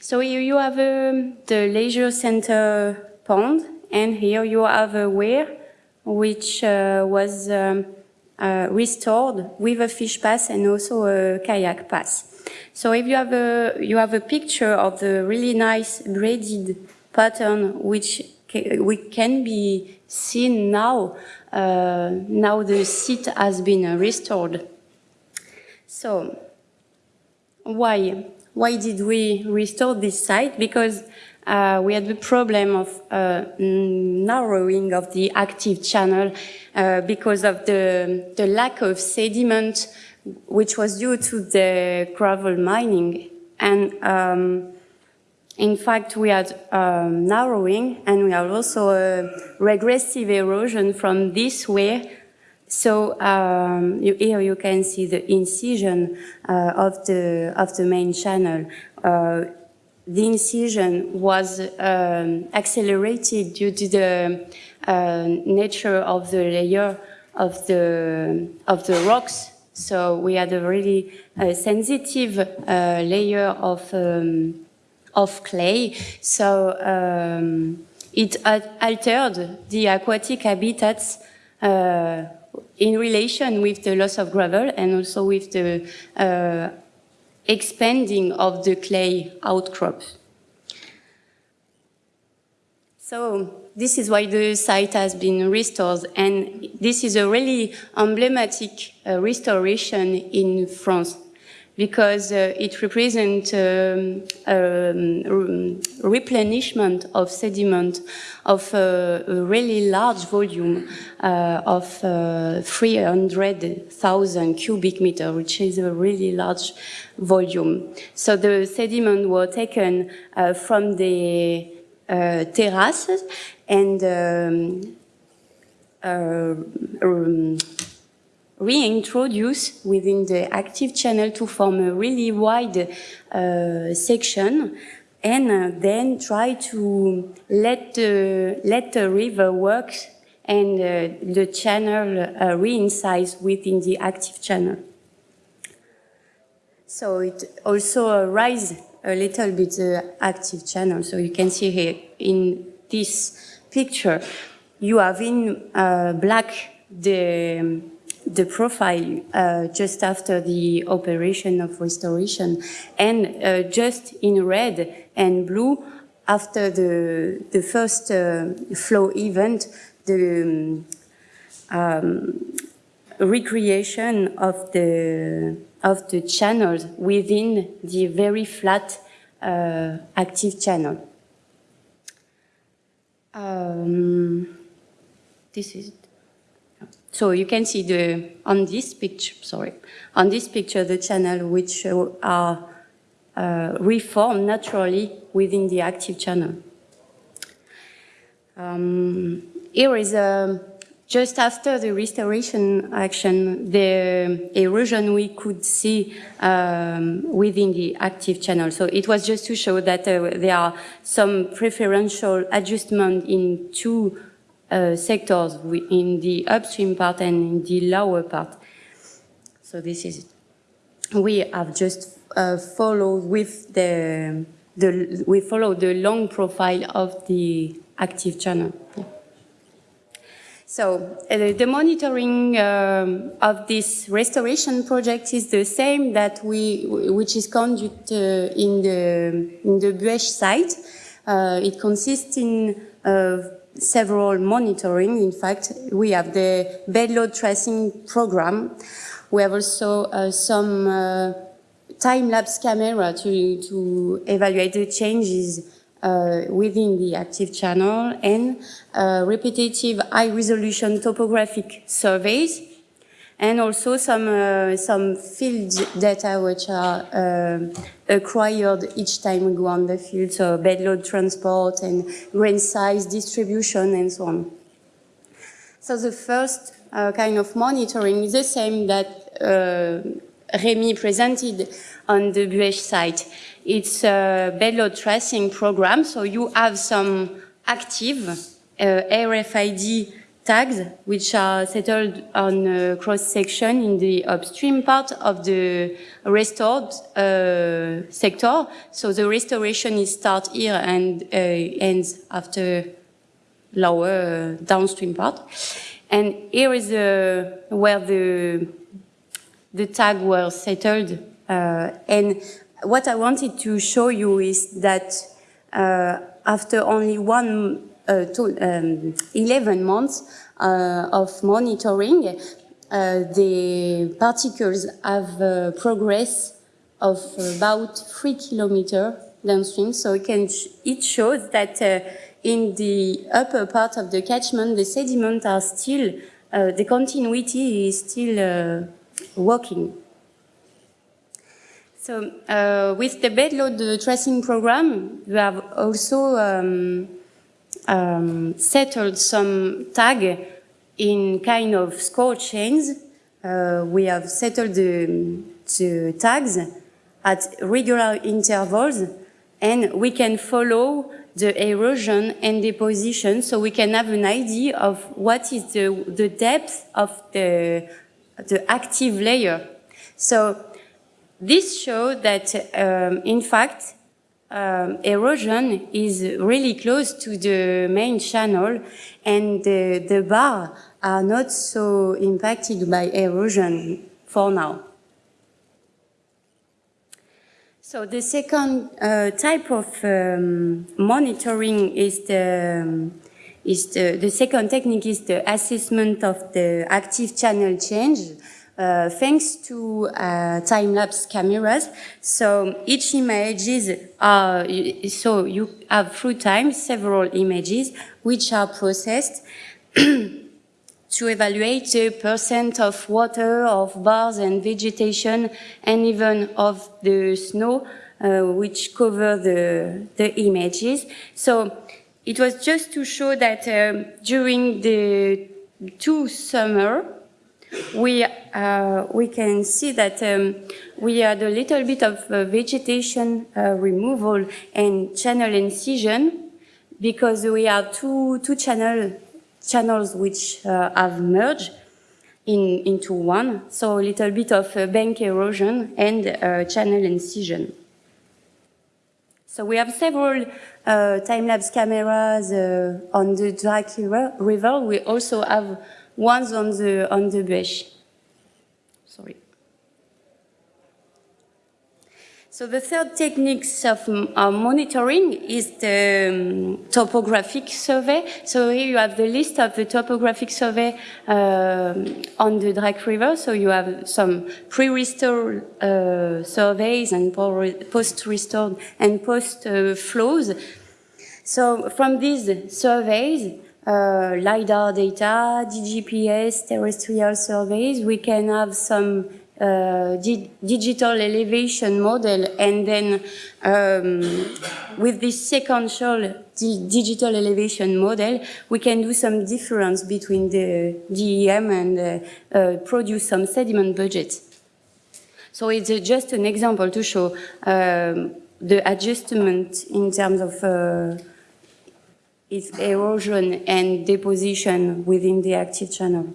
So here you have um, the leisure center pond and here you have a weir which uh, was um, uh, restored with a fish pass and also a kayak pass. So if you have a, you have a picture of the really nice braided pattern which ca- we can be seen now, uh, now the site has been restored. So why? Why did we restore this site? Because uh, we had the problem of uh, narrowing of the active channel uh, because of the, the lack of sediment, which was due to the gravel mining. And um, in fact, we had um, narrowing and we had also a regressive erosion from this way so um, you, here you can see the incision uh, of the of the main channel. Uh, the incision was um, accelerated due to the uh, nature of the layer of the of the rocks. So we had a really uh, sensitive uh, layer of um, of clay. So um, it altered the aquatic habitats uh, in relation with the loss of gravel and also with the uh, expanding of the clay outcrop. So this is why the site has been restored and this is a really emblematic uh, restoration in France because uh, it represents um, um, replenishment of sediment of uh, a really large volume uh, of uh, 300,000 cubic meter, which is a really large volume. So the sediment were taken uh, from the uh, terraces and um, reintroduce within the active channel to form a really wide uh, section and uh, then try to let the, let the river work and uh, the channel uh, reincise within the active channel. So it also rise a little bit the active channel. So you can see here in this picture, you have in uh, black the the profile uh, just after the operation of restoration and uh, just in red and blue after the, the first uh, flow event, the um, recreation of the, of the channels within the very flat uh, active channel. Um, this is so you can see the, on this picture, sorry, on this picture, the channel which are uh, reformed naturally within the active channel. Um, here is a, just after the restoration action, the erosion we could see um, within the active channel. So it was just to show that uh, there are some preferential adjustment in two uh, sectors in the upstream part and in the lower part. So this is it. We have just uh, followed with the, the, we follow the long profile of the active channel. Yeah. So uh, the monitoring um, of this restoration project is the same that we, which is conducted uh, in the in the Buëch site. Uh, it consists in several monitoring. In fact, we have the bed load tracing program. We have also uh, some uh, time-lapse camera to, to evaluate the changes uh, within the active channel and uh, repetitive high-resolution topographic surveys and also some uh, some field data which are uh, acquired each time we go on the field, so bed load transport and grain size distribution and so on. So the first uh, kind of monitoring is the same that uh, Remy presented on the Buëch site. It's a bed load tracing program, so you have some active uh, RFID tags, which are settled on a cross-section in the upstream part of the restored uh, sector. So the restoration is start here and uh, ends after lower uh, downstream part. And here is uh, where the, the tag was settled. Uh, and what I wanted to show you is that uh, after only one to, um, 11 months uh, of monitoring, uh, the particles have progressed of about three kilometers downstream. So it, can sh it shows that in the upper part of the catchment, the sediment are still, uh, the continuity is still uh, working. So uh, with the bed load tracing program, we have also um, um, settled some tag in kind of scour chains. Uh, we have settled the, the tags at regular intervals and we can follow the erosion and deposition so we can have an idea of what is the, the depth of the, the active layer. So this shows that, um, in fact, um, erosion is really close to the main channel and the, the bar are not so impacted by erosion for now. So the second uh, type of um, monitoring is the, um, is the, the second technique is the assessment of the active channel change uh, thanks to uh, time-lapse cameras. So each images are, so you have through time several images which are processed to evaluate the percent of water, of bars and vegetation, and even of the snow, uh, which cover the, the images. So it was just to show that um, during the two summer, we, uh, we can see that um, we had a little bit of uh, vegetation uh, removal and channel incision because we have two, two channel channels which uh, have merged in, into one. So a little bit of uh, bank erosion and uh, channel incision. So we have several time-lapse cameras on the Drac River. We also have ones on the, on the Buëch. Sorry. So the third techniques of uh, monitoring is the um, topographic survey. So here you have the list of the topographic survey uh, on the Drac River. So you have some pre-restored uh, surveys and post-restored and post-flows. so from these surveys, uh, LiDAR data, DGPS, terrestrial surveys, we can have some uh, di digital elevation model and then um, with this sequential di digital elevation model we can do some difference between the DEM and uh, uh, produce some sediment budget. So it's uh, just an example to show um, the adjustment in terms of uh, its erosion and deposition within the active channel.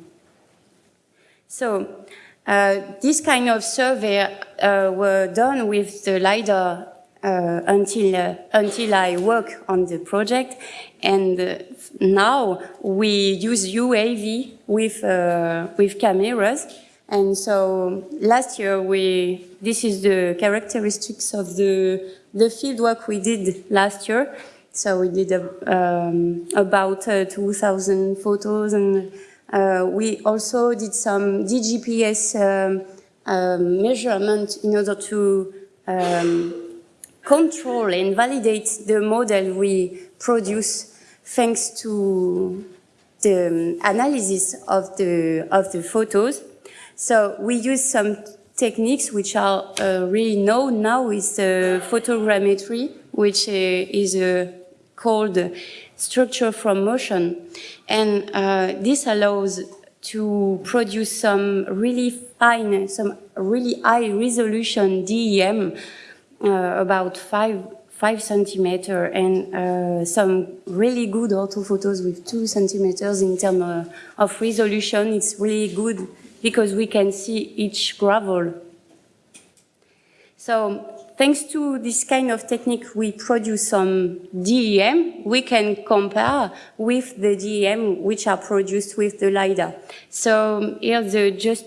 So uh, this kind of survey uh, were done with the LiDAR uh, until, uh, until I work on the project. And uh, now we use UAV with, uh, with cameras. And so last year we, this is the characteristics of the, the field work we did last year. So we did um, about 2,000 photos and uh, we also did some DGPS um, um, measurement in order to um, control and validate the model we produce thanks to the analysis of the, of the photos. So we use some techniques which are uh, really known now is uh, photogrammetry, which uh, is uh, called structure from motion. And uh, this allows to produce some really fine, some really high resolution DEM, uh, about five, five centimeter, and uh, some really good orthophotos with two centimeters in terms of, of resolution. It's really good because we can see each gravel. So thanks to this kind of technique, we produce some DEM. We can compare with the DEM which are produced with the LiDAR. So here, the, just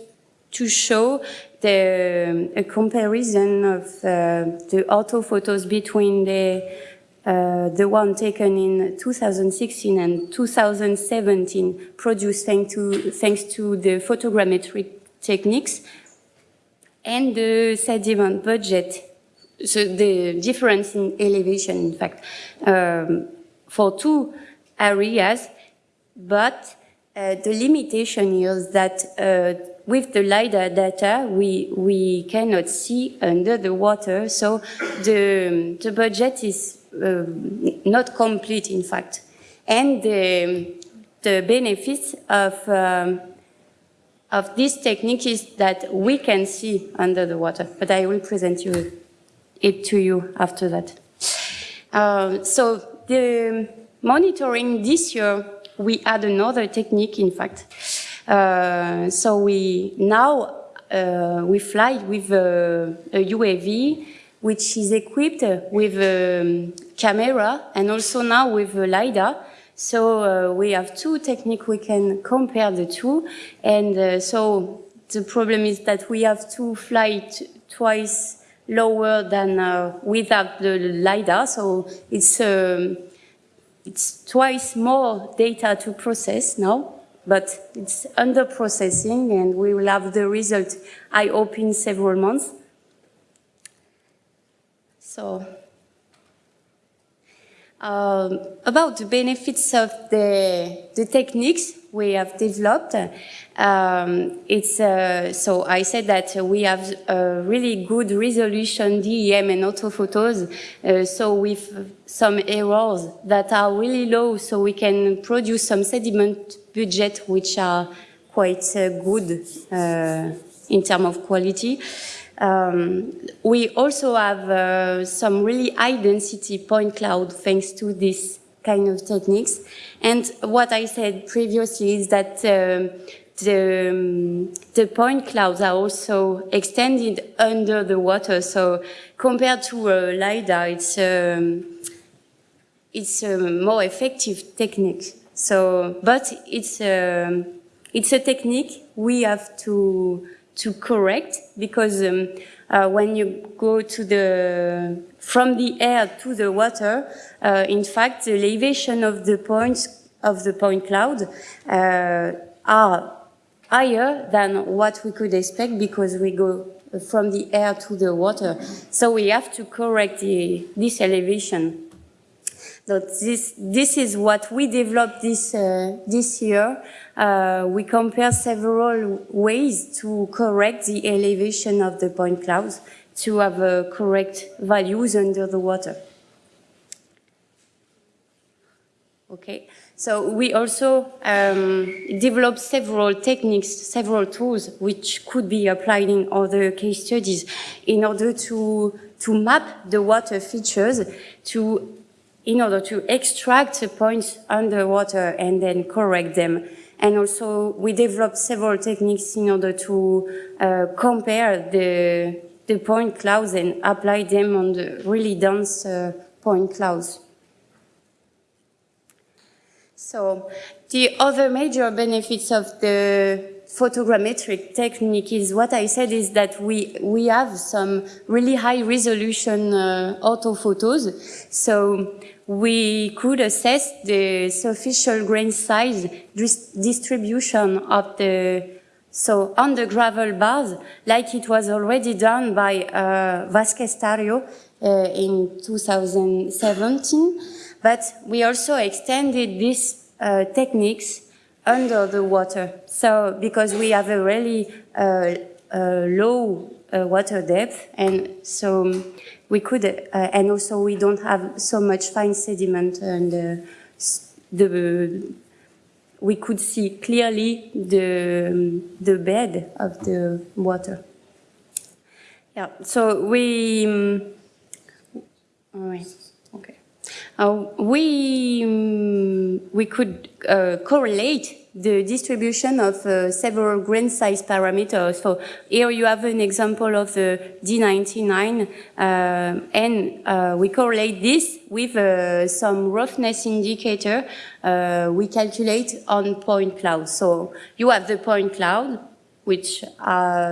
to show the a comparison of uh, the orthophotos between the uh, the one taken in 2016 and 2017, produced thanks to, thanks to the photogrammetric techniques, and the sediment budget so the difference in elevation, in fact, um, for two areas, but uh, the limitation is that uh, with the LiDAR data, we, we cannot see under the water, so the, the budget is uh, not complete, in fact. And the, the benefits of, um, of this technique is that we can see under the water, but I will present you it to you after that. Uh, so the monitoring this year, we add another technique, in fact. Uh, so we now uh, we fly with a, a, UAV, which is equipped with a camera and also now with a LiDAR. So uh, we have two techniques, we can compare the two. And uh, so the problem is that we have to fly twice lower than uh, without the LiDAR. So it's, um, it's twice more data to process now but it's under processing and we will have the result, I hope, in several months. So, um, about the benefits of the, the techniques we have developed, um, it's, uh, so I said that we have a really good resolution DEM and orthophotos, uh, so with some errors that are really low, so we can produce some sediment budget which are quite uh, good uh, in terms of quality. Um, we also have uh, some really high density point cloud thanks to this kind of techniques. And what I said previously is that um, the, um, the point clouds are also extended under the water. So compared to a LiDAR, it's, um, it's a more effective technique. So, but it's, um, it's a technique we have to to correct because um, uh, when you go to the from the air to the water, uh, in fact, the elevation of the points of the point cloud uh, are higher than what we could expect because we go from the air to the water. So we have to correct the, this elevation. So this, this is what we developed this, uh, this year. Uh, we compare several ways to correct the elevation of the point clouds to have uh, correct values under the water. Okay, so we also um, developed several techniques, several tools which could be applied in other case studies in order to, to map the water features to in order to extract the points underwater and then correct them. And also we developed several techniques in order to uh, compare the, the point clouds and apply them on the really dense uh, point clouds. So the other major benefits of the photogrammetric technique is what I said is that we, we have some really high resolution uh, orthophotos. So we could assess the superficial grain size dis distribution of the so on the gravel bars, like it was already done by uh, Vázquez Tarrío uh, in 2017, but we also extended these uh, techniques under the water. So because we have a really uh, uh, low uh, water depth, and so we could, uh, and also we don't have so much fine sediment and uh, the, we could see clearly the, the bed of the water. Yeah, so we, um, all right. Uh, we, um, we could uh, correlate the distribution of uh, several grain size parameters. So here you have an example of the D99 uh, and uh, we correlate this with uh, some roughness indicator we calculate on point cloud. So you have the point cloud which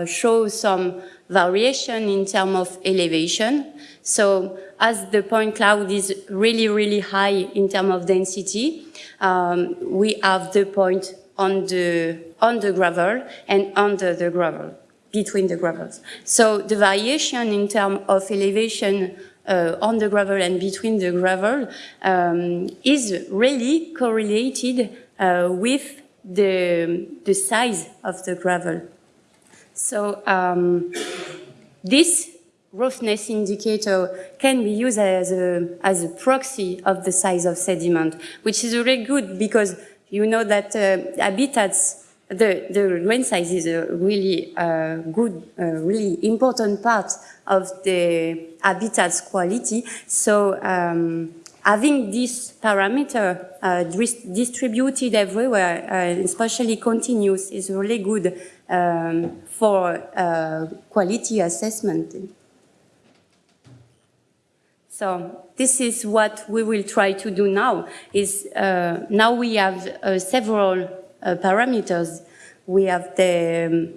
shows some variation in terms of elevation. So as the point cloud is really, really high in terms of density, um, we have the point on the, on the gravel and under the gravel, between the gravels. So the variation in terms of elevation uh, on the gravel and between the gravel um, is really correlated uh, with the, the size of the gravel. So um, this roughness indicator can be used as a, as a proxy of the size of sediment, which is really good because you know that uh, habitats, the, the size is a really uh, good, uh, really important part of the habitat's quality. So um, having this parameter uh, distributed everywhere, uh, especially continuous, is really good um, for uh, quality assessment. So this is what we will try to do now, is uh, now we have uh, several uh, parameters. We have the um,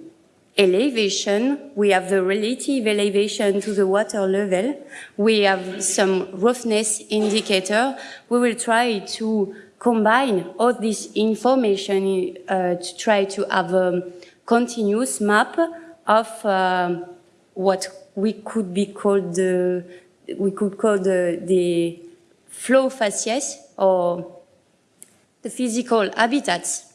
elevation, we have the relative elevation to the water level, we have some roughness indicator. We will try to combine all this information uh, to try to have a continuous map of uh, what we could be called the, we could call the, the flow facies or the physical habitats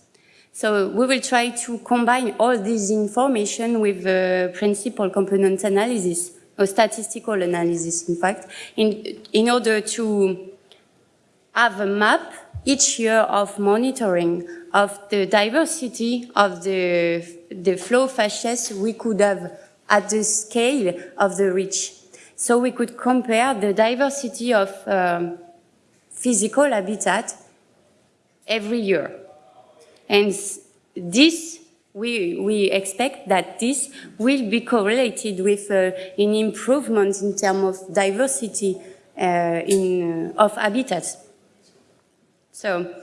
so we will try to combine all this information with uh, principal component analysis, or statistical analysis, in fact, in, in order to have a map each year of monitoring of the diversity of the, the flow facies we could have at the scale of the reach. So we could compare the diversity of um, physical habitat every year. And this, we, we expect that this will be correlated with uh, an improvement in terms of diversity uh, in, uh, of habitats. So,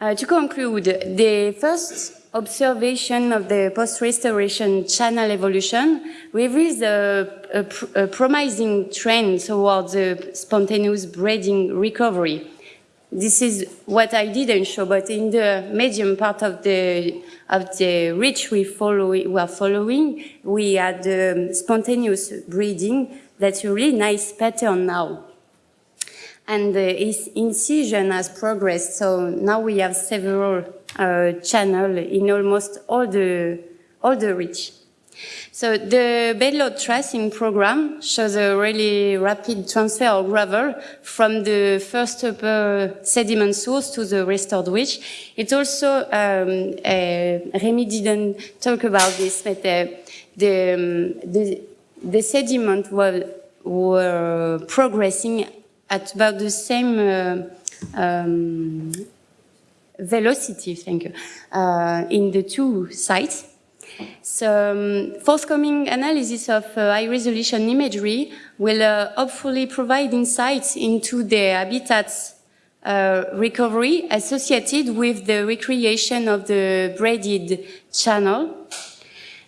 uh, to conclude, the first observation of the post-restoration channel evolution reveals a, a, pr a promising trend towards spontaneous braiding recovery this is what I didn't show, but in the medium part of the of the reach we follow we are following, we had um, spontaneous braiding. That's a really nice pattern now. And the incision has progressed, so now we have several uh, channels in almost all the all the reach. So the bedload tracing program shows a really rapid transfer of gravel from the first upper sediment source to the restored reach. It also, um, uh, Remy didn't talk about this, but uh, the, um, the, the sediment were, were progressing at about the same uh, um, velocity, thank you, uh, in the two sites. So um, forthcoming analysis of uh, high-resolution imagery will uh, hopefully provide insights into the habitats uh, recovery associated with the recreation of the braided channel.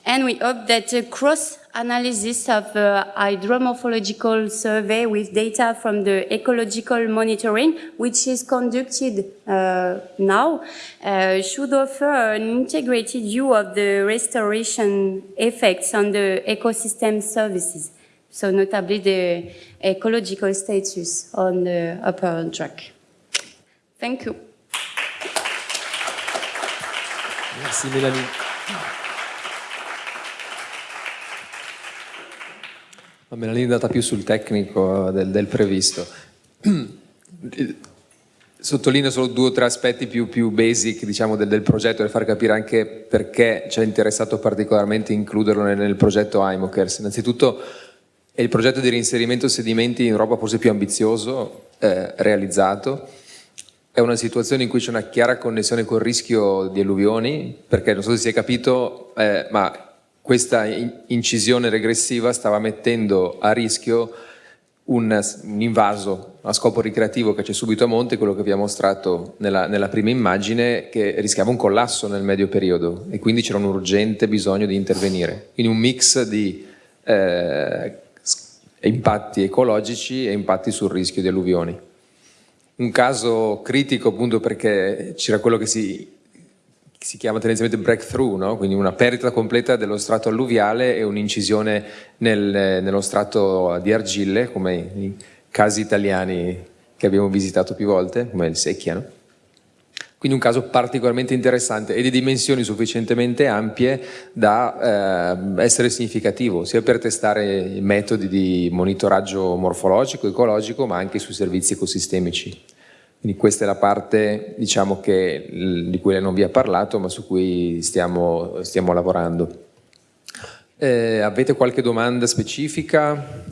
And we hope that a cross analysis of the hydromorphological survey with data from the ecological monitoring, which is conducted uh, now, uh, should offer an integrated view of the restoration effects on the ecosystem services. So notably the ecological status on the upper track. Thank you. Merci Mélanie. Me la linea è andata più sul tecnico del, del previsto. Sottolineo solo due o tre aspetti più, più basic diciamo, del, del, progetto per far capire anche perché ci è interessato particolarmente includerlo nel, nel progetto IMOKERS. Innanzitutto è il progetto di reinserimento sedimenti in Europa forse più ambizioso eh, realizzato. È una situazione in cui c'è una chiara connessione col rischio di alluvioni, perché non so se si è capito, eh, ma questa incisione regressiva stava mettendo a rischio un, un, invaso a scopo ricreativo che c'è subito a monte, quello che vi ho mostrato nella, nella, prima immagine, che rischiava un collasso nel medio periodo e quindi c'era un urgente bisogno di intervenire. Quindi un mix di eh, impatti ecologici e impatti sul rischio di alluvioni. Un caso critico appunto perché c'era quello che si si chiama tendenzialmente breakthrough, no? quindi una perdita completa dello strato alluviale e un'incisione nel, nello strato di argille, come i casi italiani che abbiamo visitato più volte, come il Secchia. No? Quindi un caso particolarmente interessante e di dimensioni sufficientemente ampie da eh, essere significativo, sia per testare metodi di monitoraggio morfologico, ecologico, ma anche sui servizi ecosistemici Quindi questa è la parte diciamo, che, di cui non vi ha parlato, ma su cui stiamo, stiamo lavorando. Eh, avete qualche domanda specifica?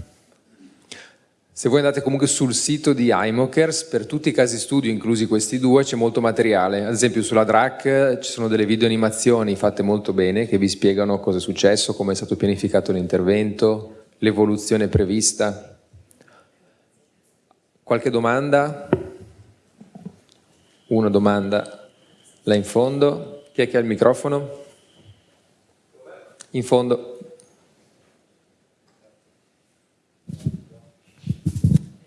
Se voi andate comunque sul sito di iMokers, per tutti i casi studio, inclusi questi due, c'è molto materiale. Ad esempio sulla DRAC ci sono delle video animazioni fatte molto bene che vi spiegano cosa è successo, come è stato pianificato l'intervento, l'evoluzione prevista. Qualche domanda? Una domanda là in fondo. Chi è che ha il microfono? In fondo.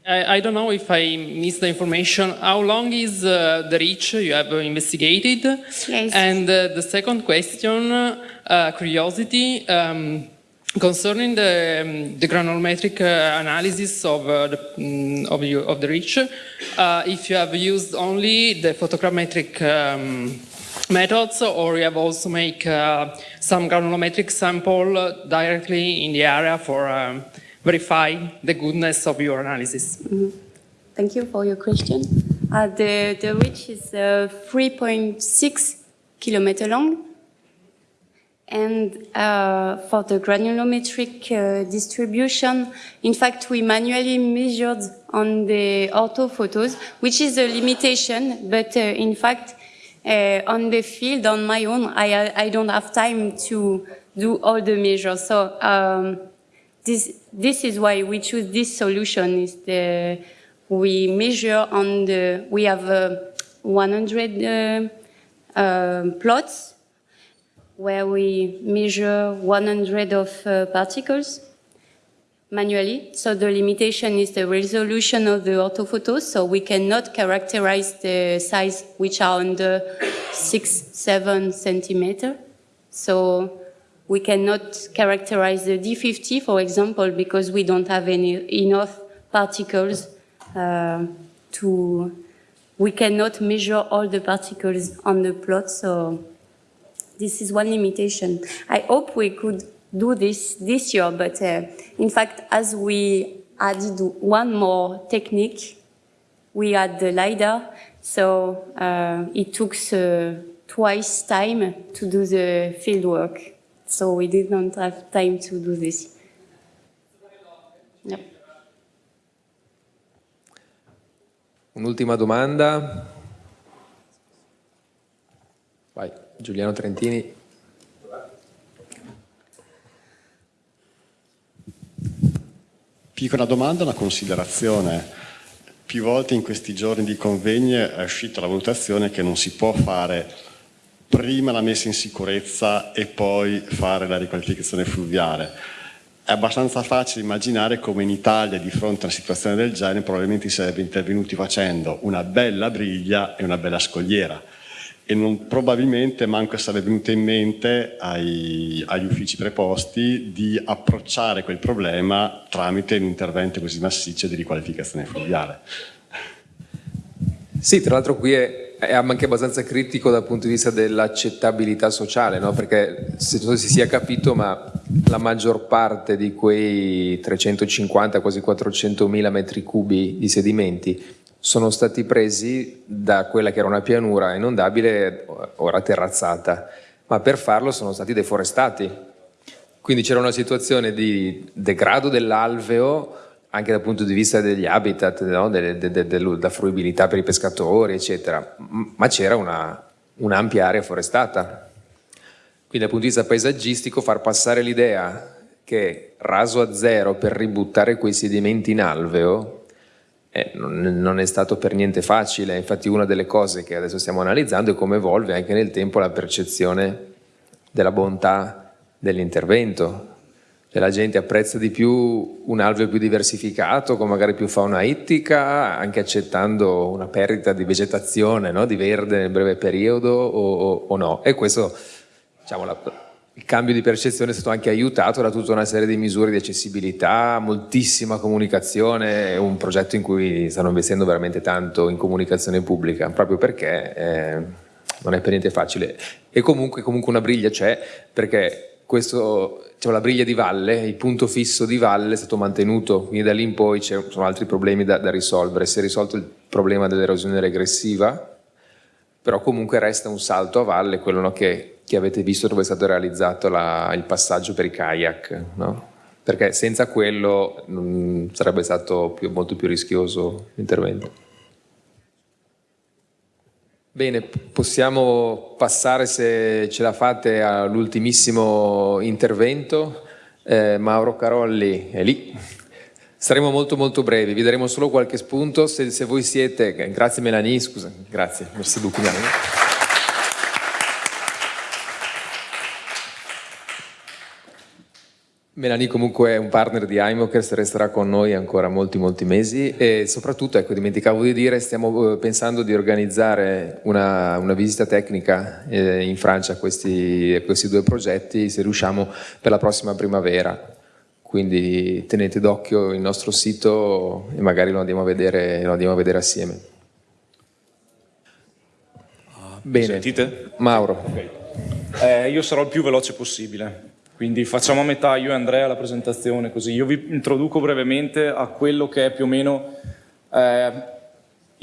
I, I don't know if I missed the information. How long is uh, the reach you have investigated? Yes. And uh, the second question, uh, curiosity, um, concerning the, um, the granulometric uh, analysis of, uh, the, mm, of, you, of the reach, uh, if you have used only the photogrammetric um, methods or you have also make some granulometric sample directly in the area for um, verify the goodness of your analysis. Mm -hmm. Thank you for your question. Uh, the, the reach is uh, 3.6 kilometer long. And uh, for the granulometric uh, distribution, in fact, we manually measured on the ortho photos, which is a limitation, but uh, in fact, uh, on the field, on my own, I, I don't have time to do all the measures. So um, this, this is why we choose this solution. Is the we measure on the we have uh, 100 uh, uh, plots where we measure 100 of uh, particles manually. So the limitation is the resolution of the orthophotos. So we cannot characterize the size which are under six, seven centimeter. So we cannot characterize the D50, for example, because we don't have any enough particles uh, to, we cannot measure all the particles on the plot, so this is one limitation. I hope we could do this this year, but uh, in fact, as we added one more technique, we had the LiDAR, so uh, it took uh, twice time to do the field work. So we did not have time to do this. Yep. Un'ultima domanda. Giuliano Trentini. Piccola domanda, una considerazione. Più volte in questi giorni di convegni è uscita la valutazione che non si può fare prima la messa in sicurezza e poi fare la riqualificazione fluviale. È abbastanza facile immaginare come in Italia di fronte a una situazione del genere probabilmente si sarebbe intervenuti facendo una bella briglia e una bella scogliera e non, probabilmente manco sarebbe venuto in mente ai, agli uffici preposti di approcciare quel problema tramite un intervento così massiccio di riqualificazione fluviale. Sì, tra l'altro qui è è anche abbastanza critico dal punto di vista dell'accettabilità sociale, no? perché se si sia capito, ma la maggior parte di quei 350, quasi 400 mila metri cubi di sedimenti sono stati presi da quella che era una pianura inondabile, ora terrazzata, ma per farlo sono stati deforestati. Quindi c'era una situazione di degrado dell'alveo anche dal punto di vista degli habitat, no? della de, de, de, fruibilità per i pescatori, eccetera, ma c'era un'ampia area forestata. Quindi dal punto di vista paesaggistico far passare l'idea che raso a zero per ributtare quei sedimenti in alveo eh, non, è stato per niente facile, infatti una delle cose che adesso stiamo analizzando è come evolve anche nel tempo la percezione della bontà dell'intervento, e la gente apprezza di più un alveo più diversificato, con magari più fauna ittica, anche accettando una perdita di vegetazione, no? di verde nel breve periodo o, o, o no. E questo, diciamo, la, il cambio di percezione è stato anche aiutato da tutta una serie di misure di accessibilità, moltissima comunicazione, un progetto in cui stanno investendo veramente tanto in comunicazione pubblica, proprio perché eh, non è per niente facile. E comunque, comunque una briglia c'è, perché questo, diciamo, la briglia di valle, il punto fisso di valle è stato mantenuto, quindi da lì in poi ci sono altri problemi da, da risolvere. Si è risolto il problema dell'erosione regressiva, però comunque resta un salto a valle, quello no, che, che, avete visto dove è stato realizzato la, il passaggio per i kayak, no? perché senza quello mh, sarebbe stato più, molto più rischioso l'intervento. Bene, possiamo passare se ce la fate all'ultimissimo intervento. Eh, Mauro Carolli è lì. Saremo molto molto brevi, vi daremo solo qualche spunto. Se, se voi siete, grazie Melanie, scusa, grazie, merci beaucoup. Melanie comunque è un partner di iMokers, resterà con noi ancora molti molti mesi e soprattutto, ecco, dimenticavo di dire, stiamo eh, pensando di organizzare una, una visita tecnica eh, in Francia a questi, questi due progetti, se riusciamo, per la prossima primavera. Quindi tenete d'occhio il nostro sito e magari lo andiamo a vedere, lo andiamo a vedere assieme. Bene. Sentite? Mauro. Okay. Eh, io sarò il più veloce possibile. Quindi facciamo a metà io e Andrea la presentazione così. Io vi introduco brevemente a quello che è più o meno eh,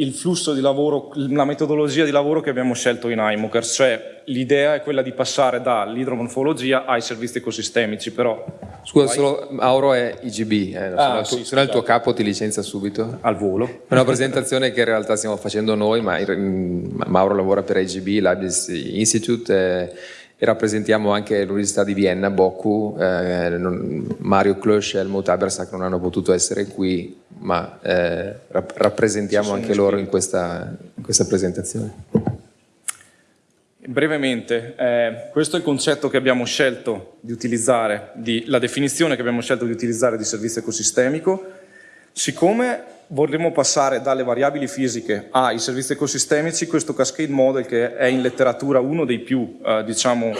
il flusso di lavoro, la metodologia di lavoro che abbiamo scelto in iMokers, cioè l'idea è quella di passare dall'idromorfologia ai servizi ecosistemici, però... Scusa, vai. solo Mauro è IGB, eh, ah, se, no, sì, no il tuo capo ti licenzia subito. Al volo. È una presentazione che in realtà stiamo facendo noi, ma Mauro lavora per IGB, Leibniz Institute, eh, e rappresentiamo anche l'Università di Vienna, Boku, eh, non, Mario Klosch e Helmut Habersack non hanno potuto essere qui, ma eh, rap rappresentiamo anche loro in questa, in questa, presentazione. Brevemente, eh, questo è il concetto che abbiamo scelto di utilizzare, di, la definizione che abbiamo scelto di utilizzare di servizio ecosistemico, siccome vorremmo passare dalle variabili fisiche ai servizi ecosistemici, questo cascade model che è in letteratura uno dei più eh, diciamo,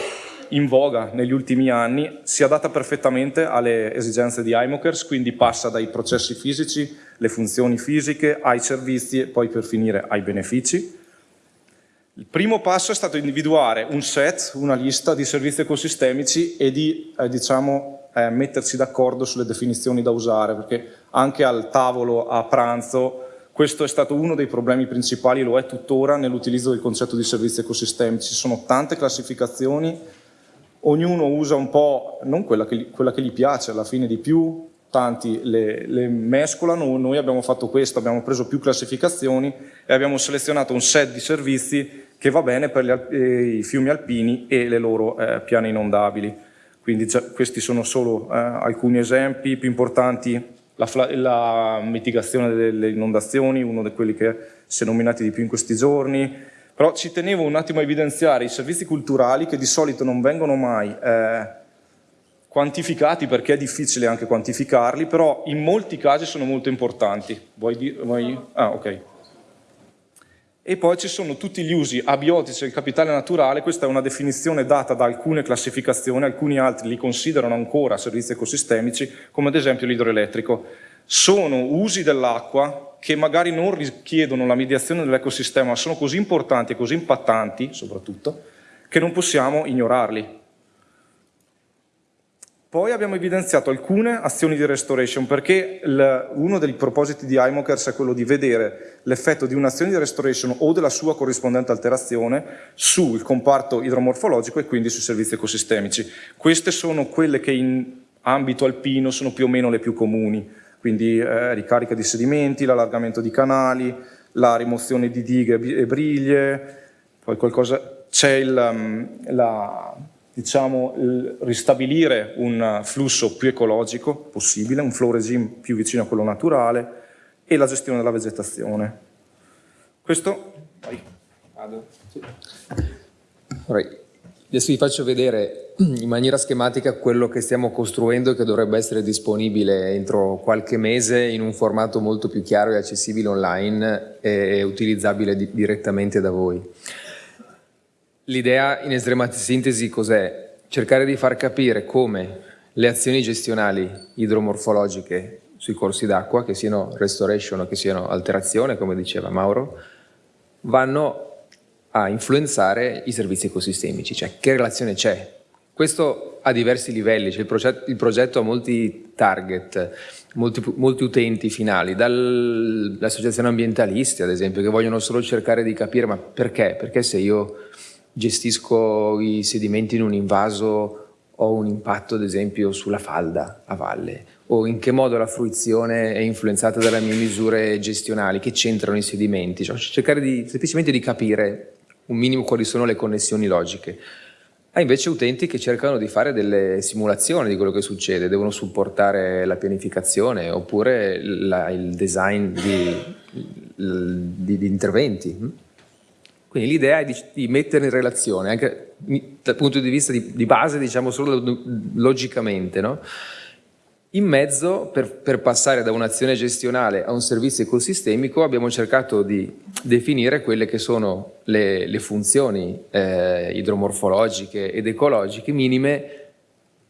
in voga negli ultimi anni, si adatta perfettamente alle esigenze di iMokers, quindi passa dai processi fisici, le funzioni fisiche, ai servizi e poi per finire ai benefici. Il primo passo è stato individuare un set, una lista di servizi ecosistemici e di eh, diciamo, eh, mettersi d'accordo sulle definizioni da usare, perché anche al tavolo a pranzo questo è stato uno dei problemi principali, lo è tuttora nell'utilizzo del concetto di servizi ecosistemici. Ci sono tante classificazioni, ognuno usa un po', non quella che, quella che gli piace alla fine di più, tanti le, le, mescolano, noi abbiamo fatto questo, abbiamo preso più classificazioni e abbiamo selezionato un set di servizi che va bene per gli, eh, i fiumi alpini e le loro eh, piane inondabili. Quindi questi sono solo eh, alcuni esempi più importanti la, la mitigazione delle inondazioni, uno di quelli che si è nominati di più in questi giorni, però ci tenevo un attimo a evidenziare i servizi culturali che di solito non vengono mai eh, quantificati perché è difficile anche quantificarli, però in molti casi sono molto importanti. Vuoi dire? Vuoi? Ah, ok. E poi ci sono tutti gli usi abiotici del capitale naturale, questa è una definizione data da alcune classificazioni, alcuni altri li considerano ancora servizi ecosistemici, come ad esempio l'idroelettrico. Sono usi dell'acqua che magari non richiedono la mediazione dell'ecosistema, ma sono così importanti e così impattanti, soprattutto, che non possiamo ignorarli. Poi abbiamo evidenziato alcune azioni di restoration perché il, uno dei propositi di iMokers è quello di vedere l'effetto di un'azione di restoration o della sua corrispondente alterazione sul comparto idromorfologico e quindi sui servizi ecosistemici. Queste sono quelle che in ambito alpino sono più o meno le più comuni, quindi eh, ricarica di sedimenti, l'allargamento di canali, la rimozione di dighe e briglie, poi qualcosa c'è um, la diciamo, ristabilire un flusso più ecologico possibile, un flow regime più vicino a quello naturale e la gestione della vegetazione. Questo... Vai. Vado. Sì. Adesso vi faccio vedere in maniera schematica quello che stiamo costruendo e che dovrebbe essere disponibile entro qualche mese in un formato molto più chiaro e accessibile online e utilizzabile di direttamente da voi. L'idea in estrema sintesi cos'è? Cercare di far capire come le azioni gestionali idromorfologiche sui corsi d'acqua, che siano restoration o che siano alterazione, come diceva Mauro, vanno a influenzare i servizi ecosistemici, cioè che relazione c'è. Questo ha diversi livelli, cioè il, progetto, il progetto ha molti target, molti, molti utenti finali, dalle associazioni ambientalisti ad esempio, che vogliono solo cercare di capire ma perché? Perché se io gestisco i sedimenti in un invaso ho un impatto ad esempio sulla falda a valle o in che modo la fruizione è influenzata dalle mie misure gestionali, che c'entrano i sedimenti, cioè cercare di, semplicemente di capire un minimo quali sono le connessioni logiche. Ha invece utenti che cercano di fare delle simulazioni di quello che succede, devono supportare la pianificazione oppure la, il design di, di, di interventi. Quindi l'idea è di, di, mettere in relazione, anche dal punto di vista di, di base, diciamo solo logicamente, no? In mezzo, per, per passare da un'azione gestionale a un servizio ecosistemico, abbiamo cercato di definire quelle che sono le, le funzioni eh, idromorfologiche ed ecologiche minime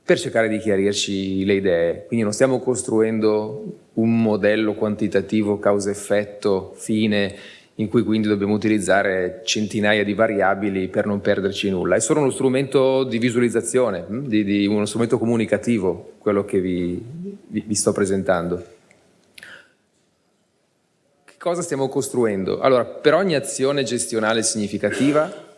per cercare di chiarirci le idee. Quindi non stiamo costruendo un modello quantitativo causa-effetto fine in cui quindi dobbiamo utilizzare centinaia di variabili per non perderci nulla. È solo uno strumento di visualizzazione, hm, di, di uno strumento comunicativo, quello che vi, vi, vi sto presentando. Che cosa stiamo costruendo? Allora, per ogni azione gestionale significativa,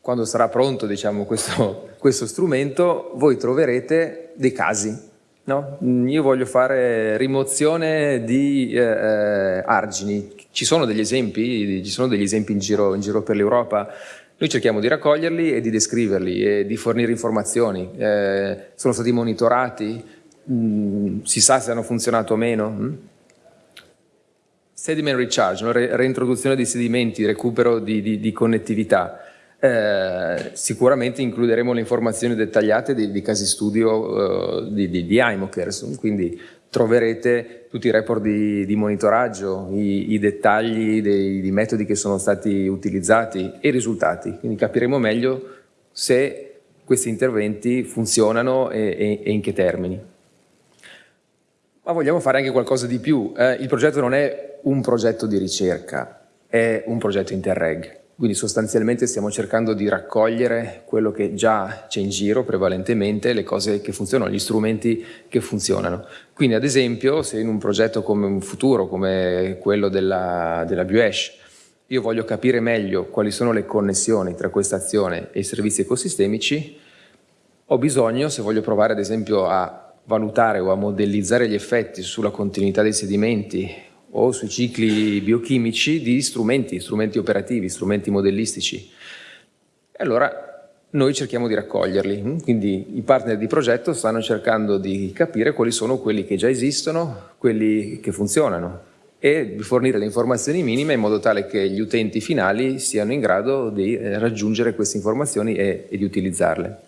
quando sarà pronto diciamo, questo, questo strumento, voi troverete dei casi No? Io voglio fare rimozione di eh, eh, argini. Ci sono degli esempi, ci sono degli esempi in giro, in giro per l'Europa. Noi cerchiamo di raccoglierli e di descriverli e di fornire informazioni. Eh, sono stati monitorati, mm, si sa se hanno funzionato o meno. Mm? Sediment recharge, no? Re reintroduzione di sedimenti, recupero di, di, di connettività. Eh, sicuramente includeremo le informazioni dettagliate di, di casi studio eh, di, di, di IMOCERS, quindi troverete tutti i report di, di monitoraggio, i, i dettagli dei, dei, metodi che sono stati utilizzati e i risultati, quindi capiremo meglio se questi interventi funzionano e, e, e in che termini. Ma vogliamo fare anche qualcosa di più. Eh, il progetto non è un progetto di ricerca, è un progetto Interreg. Quindi sostanzialmente stiamo cercando di raccogliere quello che già c'è in giro prevalentemente, le cose che funzionano, gli strumenti che funzionano. Quindi ad esempio se in un progetto come un futuro, come quello della, della BUESH, io voglio capire meglio quali sono le connessioni tra questa azione e i servizi ecosistemici, ho bisogno, se voglio provare ad esempio a valutare o a modellizzare gli effetti sulla continuità dei sedimenti o sui cicli biochimici di strumenti, strumenti operativi, strumenti modellistici. E allora noi cerchiamo di raccoglierli, quindi i partner di progetto stanno cercando di capire quali sono quelli che già esistono, quelli che funzionano e fornire le informazioni minime in modo tale che gli utenti finali siano in grado di eh, raggiungere queste informazioni e, e di utilizzarle.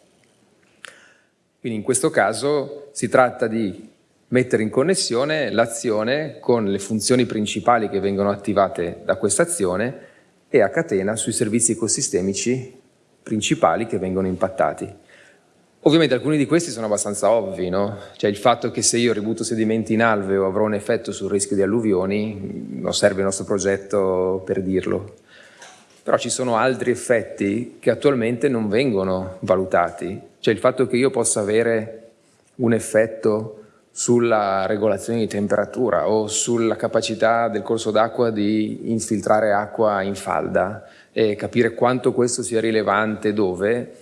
Quindi in questo caso si tratta di mettere in connessione l'azione con le funzioni principali che vengono attivate da questa azione e a catena sui servizi ecosistemici principali che vengono impattati. Ovviamente alcuni di questi sono abbastanza ovvi, no? Cioè il fatto che se io ributto sedimenti in alveo avrò un effetto sul rischio di alluvioni, non serve il nostro progetto per dirlo. Però ci sono altri effetti che attualmente non vengono valutati. Cioè il fatto che io possa avere un effetto sulla regolazione di temperatura o sulla capacità del corso d'acqua di infiltrare acqua in falda e capire quanto questo sia rilevante dove,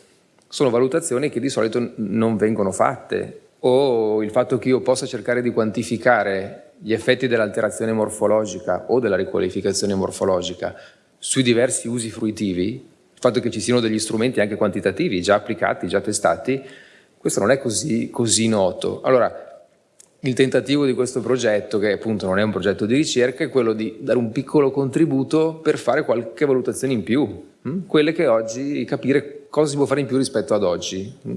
sono valutazioni che di solito non vengono fatte o il fatto che io possa cercare di quantificare gli effetti dell'alterazione morfologica o della riqualificazione morfologica sui diversi usi fruitivi, il fatto che ci siano degli strumenti anche quantitativi già applicati, già testati, questo non è così, così noto. Allora, il tentativo di questo progetto, che appunto non è un progetto di ricerca, è quello di dare un piccolo contributo per fare qualche valutazione in più, hm? quelle che oggi, capire cosa si può fare in più rispetto ad oggi hm?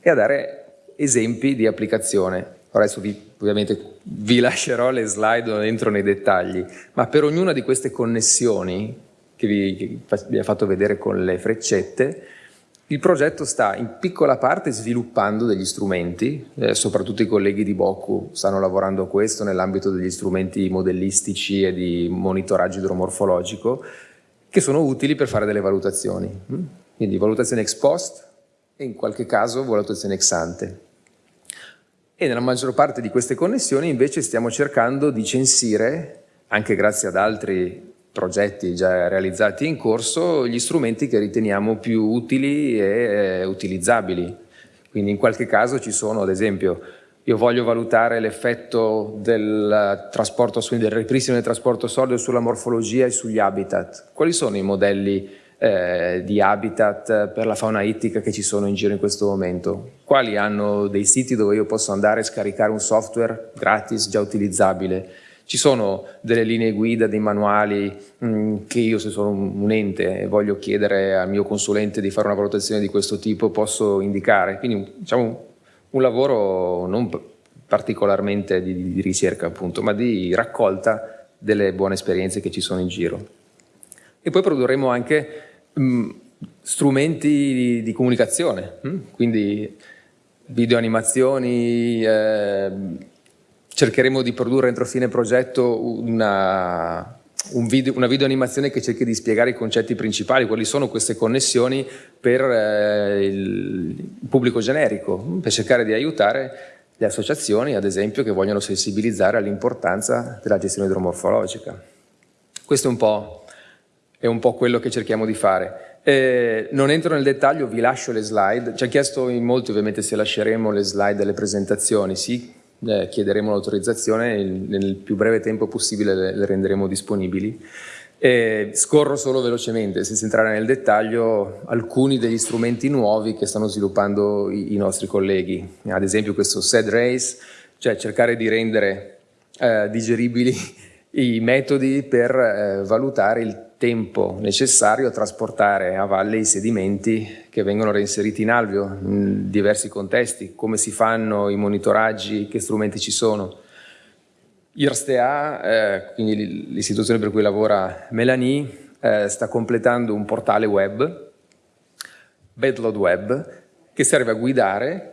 e a dare esempi di applicazione. Adesso vi, ovviamente vi lascerò le slide, non entro nei dettagli, ma per ognuna di queste connessioni che vi, che vi ho fatto vedere con le freccette, il progetto sta in piccola parte sviluppando degli strumenti, eh, soprattutto i colleghi di Boku stanno lavorando a questo nell'ambito degli strumenti modellistici e di monitoraggio idromorfologico, che sono utili per fare delle valutazioni. Mm? Quindi valutazione ex post, e in qualche caso valutazione ex ante. E nella maggior parte di queste connessioni invece stiamo cercando di censire, anche grazie ad altri progetti già realizzati in corso, gli strumenti che riteniamo più utili e eh, utilizzabili. Quindi in qualche caso ci sono, ad esempio, io voglio valutare l'effetto del del ripristino del trasporto solido sulla morfologia e sugli habitat. Quali sono i modelli eh, di habitat per la fauna ittica che ci sono in giro in questo momento? Quali hanno dei siti dove io posso andare e scaricare un software gratis, già utilizzabile? Ci sono delle linee guida, dei manuali mm, che io se sono un ente e voglio chiedere al mio consulente di fare una valutazione di questo tipo posso indicare. Quindi diciamo un lavoro non particolarmente di, di ricerca appunto, ma di raccolta delle buone esperienze che ci sono in giro. E poi produrremo anche mh, strumenti di, di comunicazione, mh? quindi video animazioni, eh, cercheremo di produrre entro fine progetto una, un video, una video animazione che cerchi di spiegare i concetti principali, quali sono queste connessioni per eh, il pubblico generico, per cercare di aiutare le associazioni, ad esempio, che vogliono sensibilizzare all'importanza della gestione idromorfologica. Questo è un po', è un po quello che cerchiamo di fare. Eh, non entro nel dettaglio, vi lascio le slide. Ci ha chiesto in molti ovviamente se lasceremo le slide delle presentazioni. Sì, eh, chiederemo l'autorizzazione e nel più breve tempo possibile le, le renderemo disponibili. E scorro solo velocemente, senza entrare nel dettaglio, alcuni degli strumenti nuovi che stanno sviluppando i, i nostri colleghi. Ad esempio questo SED Race, cioè cercare di rendere eh, digeribili i metodi per eh, valutare il tempo necessario a trasportare a valle i sedimenti che vengono reinseriti in alveo in diversi contesti, come si fanno i monitoraggi, che strumenti ci sono. IRSTEA, eh, quindi l'istituzione per cui lavora Melanie, eh, sta completando un portale web, Bedload Web, che serve a guidare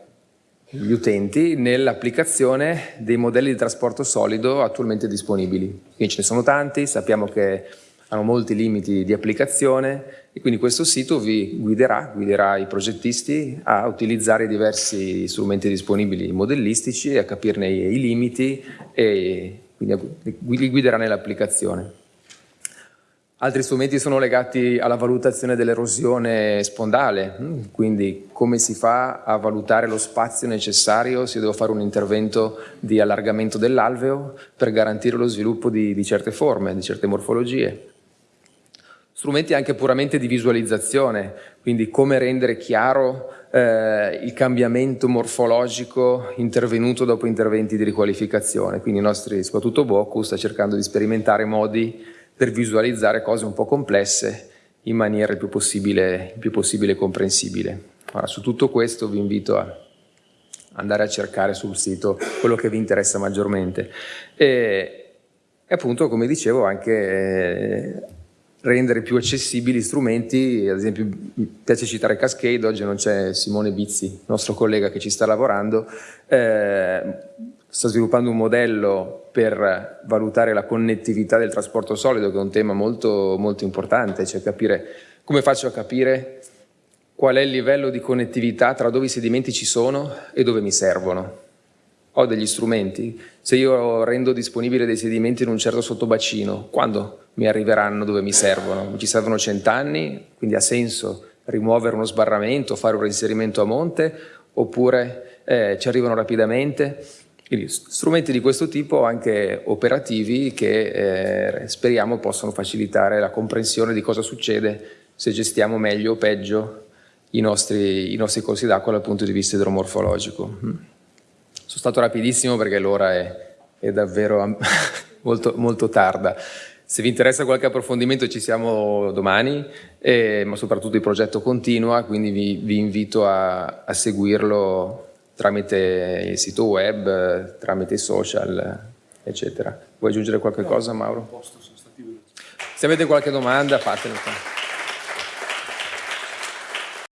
gli utenti nell'applicazione dei modelli di trasporto solido attualmente disponibili. Quindi ce ne sono tanti, sappiamo che hanno molti limiti di applicazione e quindi questo sito vi guiderà, guiderà i progettisti a utilizzare i diversi strumenti disponibili modellistici a capirne i, limiti e quindi li guiderà nell'applicazione. Altri strumenti sono legati alla valutazione dell'erosione spondale, mm, quindi come si fa a valutare lo spazio necessario se devo fare un intervento di allargamento dell'alveo per garantire lo sviluppo di, di certe forme, di certe morfologie strumenti anche puramente di visualizzazione, quindi come rendere chiaro eh, il cambiamento morfologico intervenuto dopo interventi di riqualificazione. Quindi i nostri, soprattutto Boku, sta cercando di sperimentare modi per visualizzare cose un po' complesse in maniera il più possibile, il più possibile comprensibile. Ora, su tutto questo vi invito a andare a cercare sul sito quello che vi interessa maggiormente. E, e appunto, come dicevo, anche eh, rendere più accessibili strumenti, ad esempio mi piace citare Cascade, oggi non c'è Simone Bizzi, nostro collega che ci sta lavorando, eh, sta sviluppando un modello per valutare la connettività del trasporto solido, che è un tema molto, molto importante, cioè capire come faccio a capire qual è il livello di connettività tra dove i sedimenti ci sono e dove mi servono ho degli strumenti, se io rendo disponibile dei sedimenti in un certo sottobacino, quando mi arriveranno dove mi servono? Ci servono cent'anni, quindi ha senso rimuovere uno sbarramento, fare un reinserimento a monte, oppure eh, ci arrivano rapidamente? Quindi strumenti di questo tipo anche operativi che eh, speriamo possano facilitare la comprensione di cosa succede se gestiamo meglio o peggio i nostri, i nostri corsi d'acqua dal punto di vista idromorfologico. Sono stato rapidissimo perché l'ora è, è, davvero molto, molto tarda. Se vi interessa qualche approfondimento ci siamo domani, eh, ma soprattutto il progetto continua, quindi vi, vi invito a, a, seguirlo tramite il sito web, tramite i social, eccetera. Vuoi aggiungere qualche cosa, Mauro? Se avete qualche domanda, fatelo.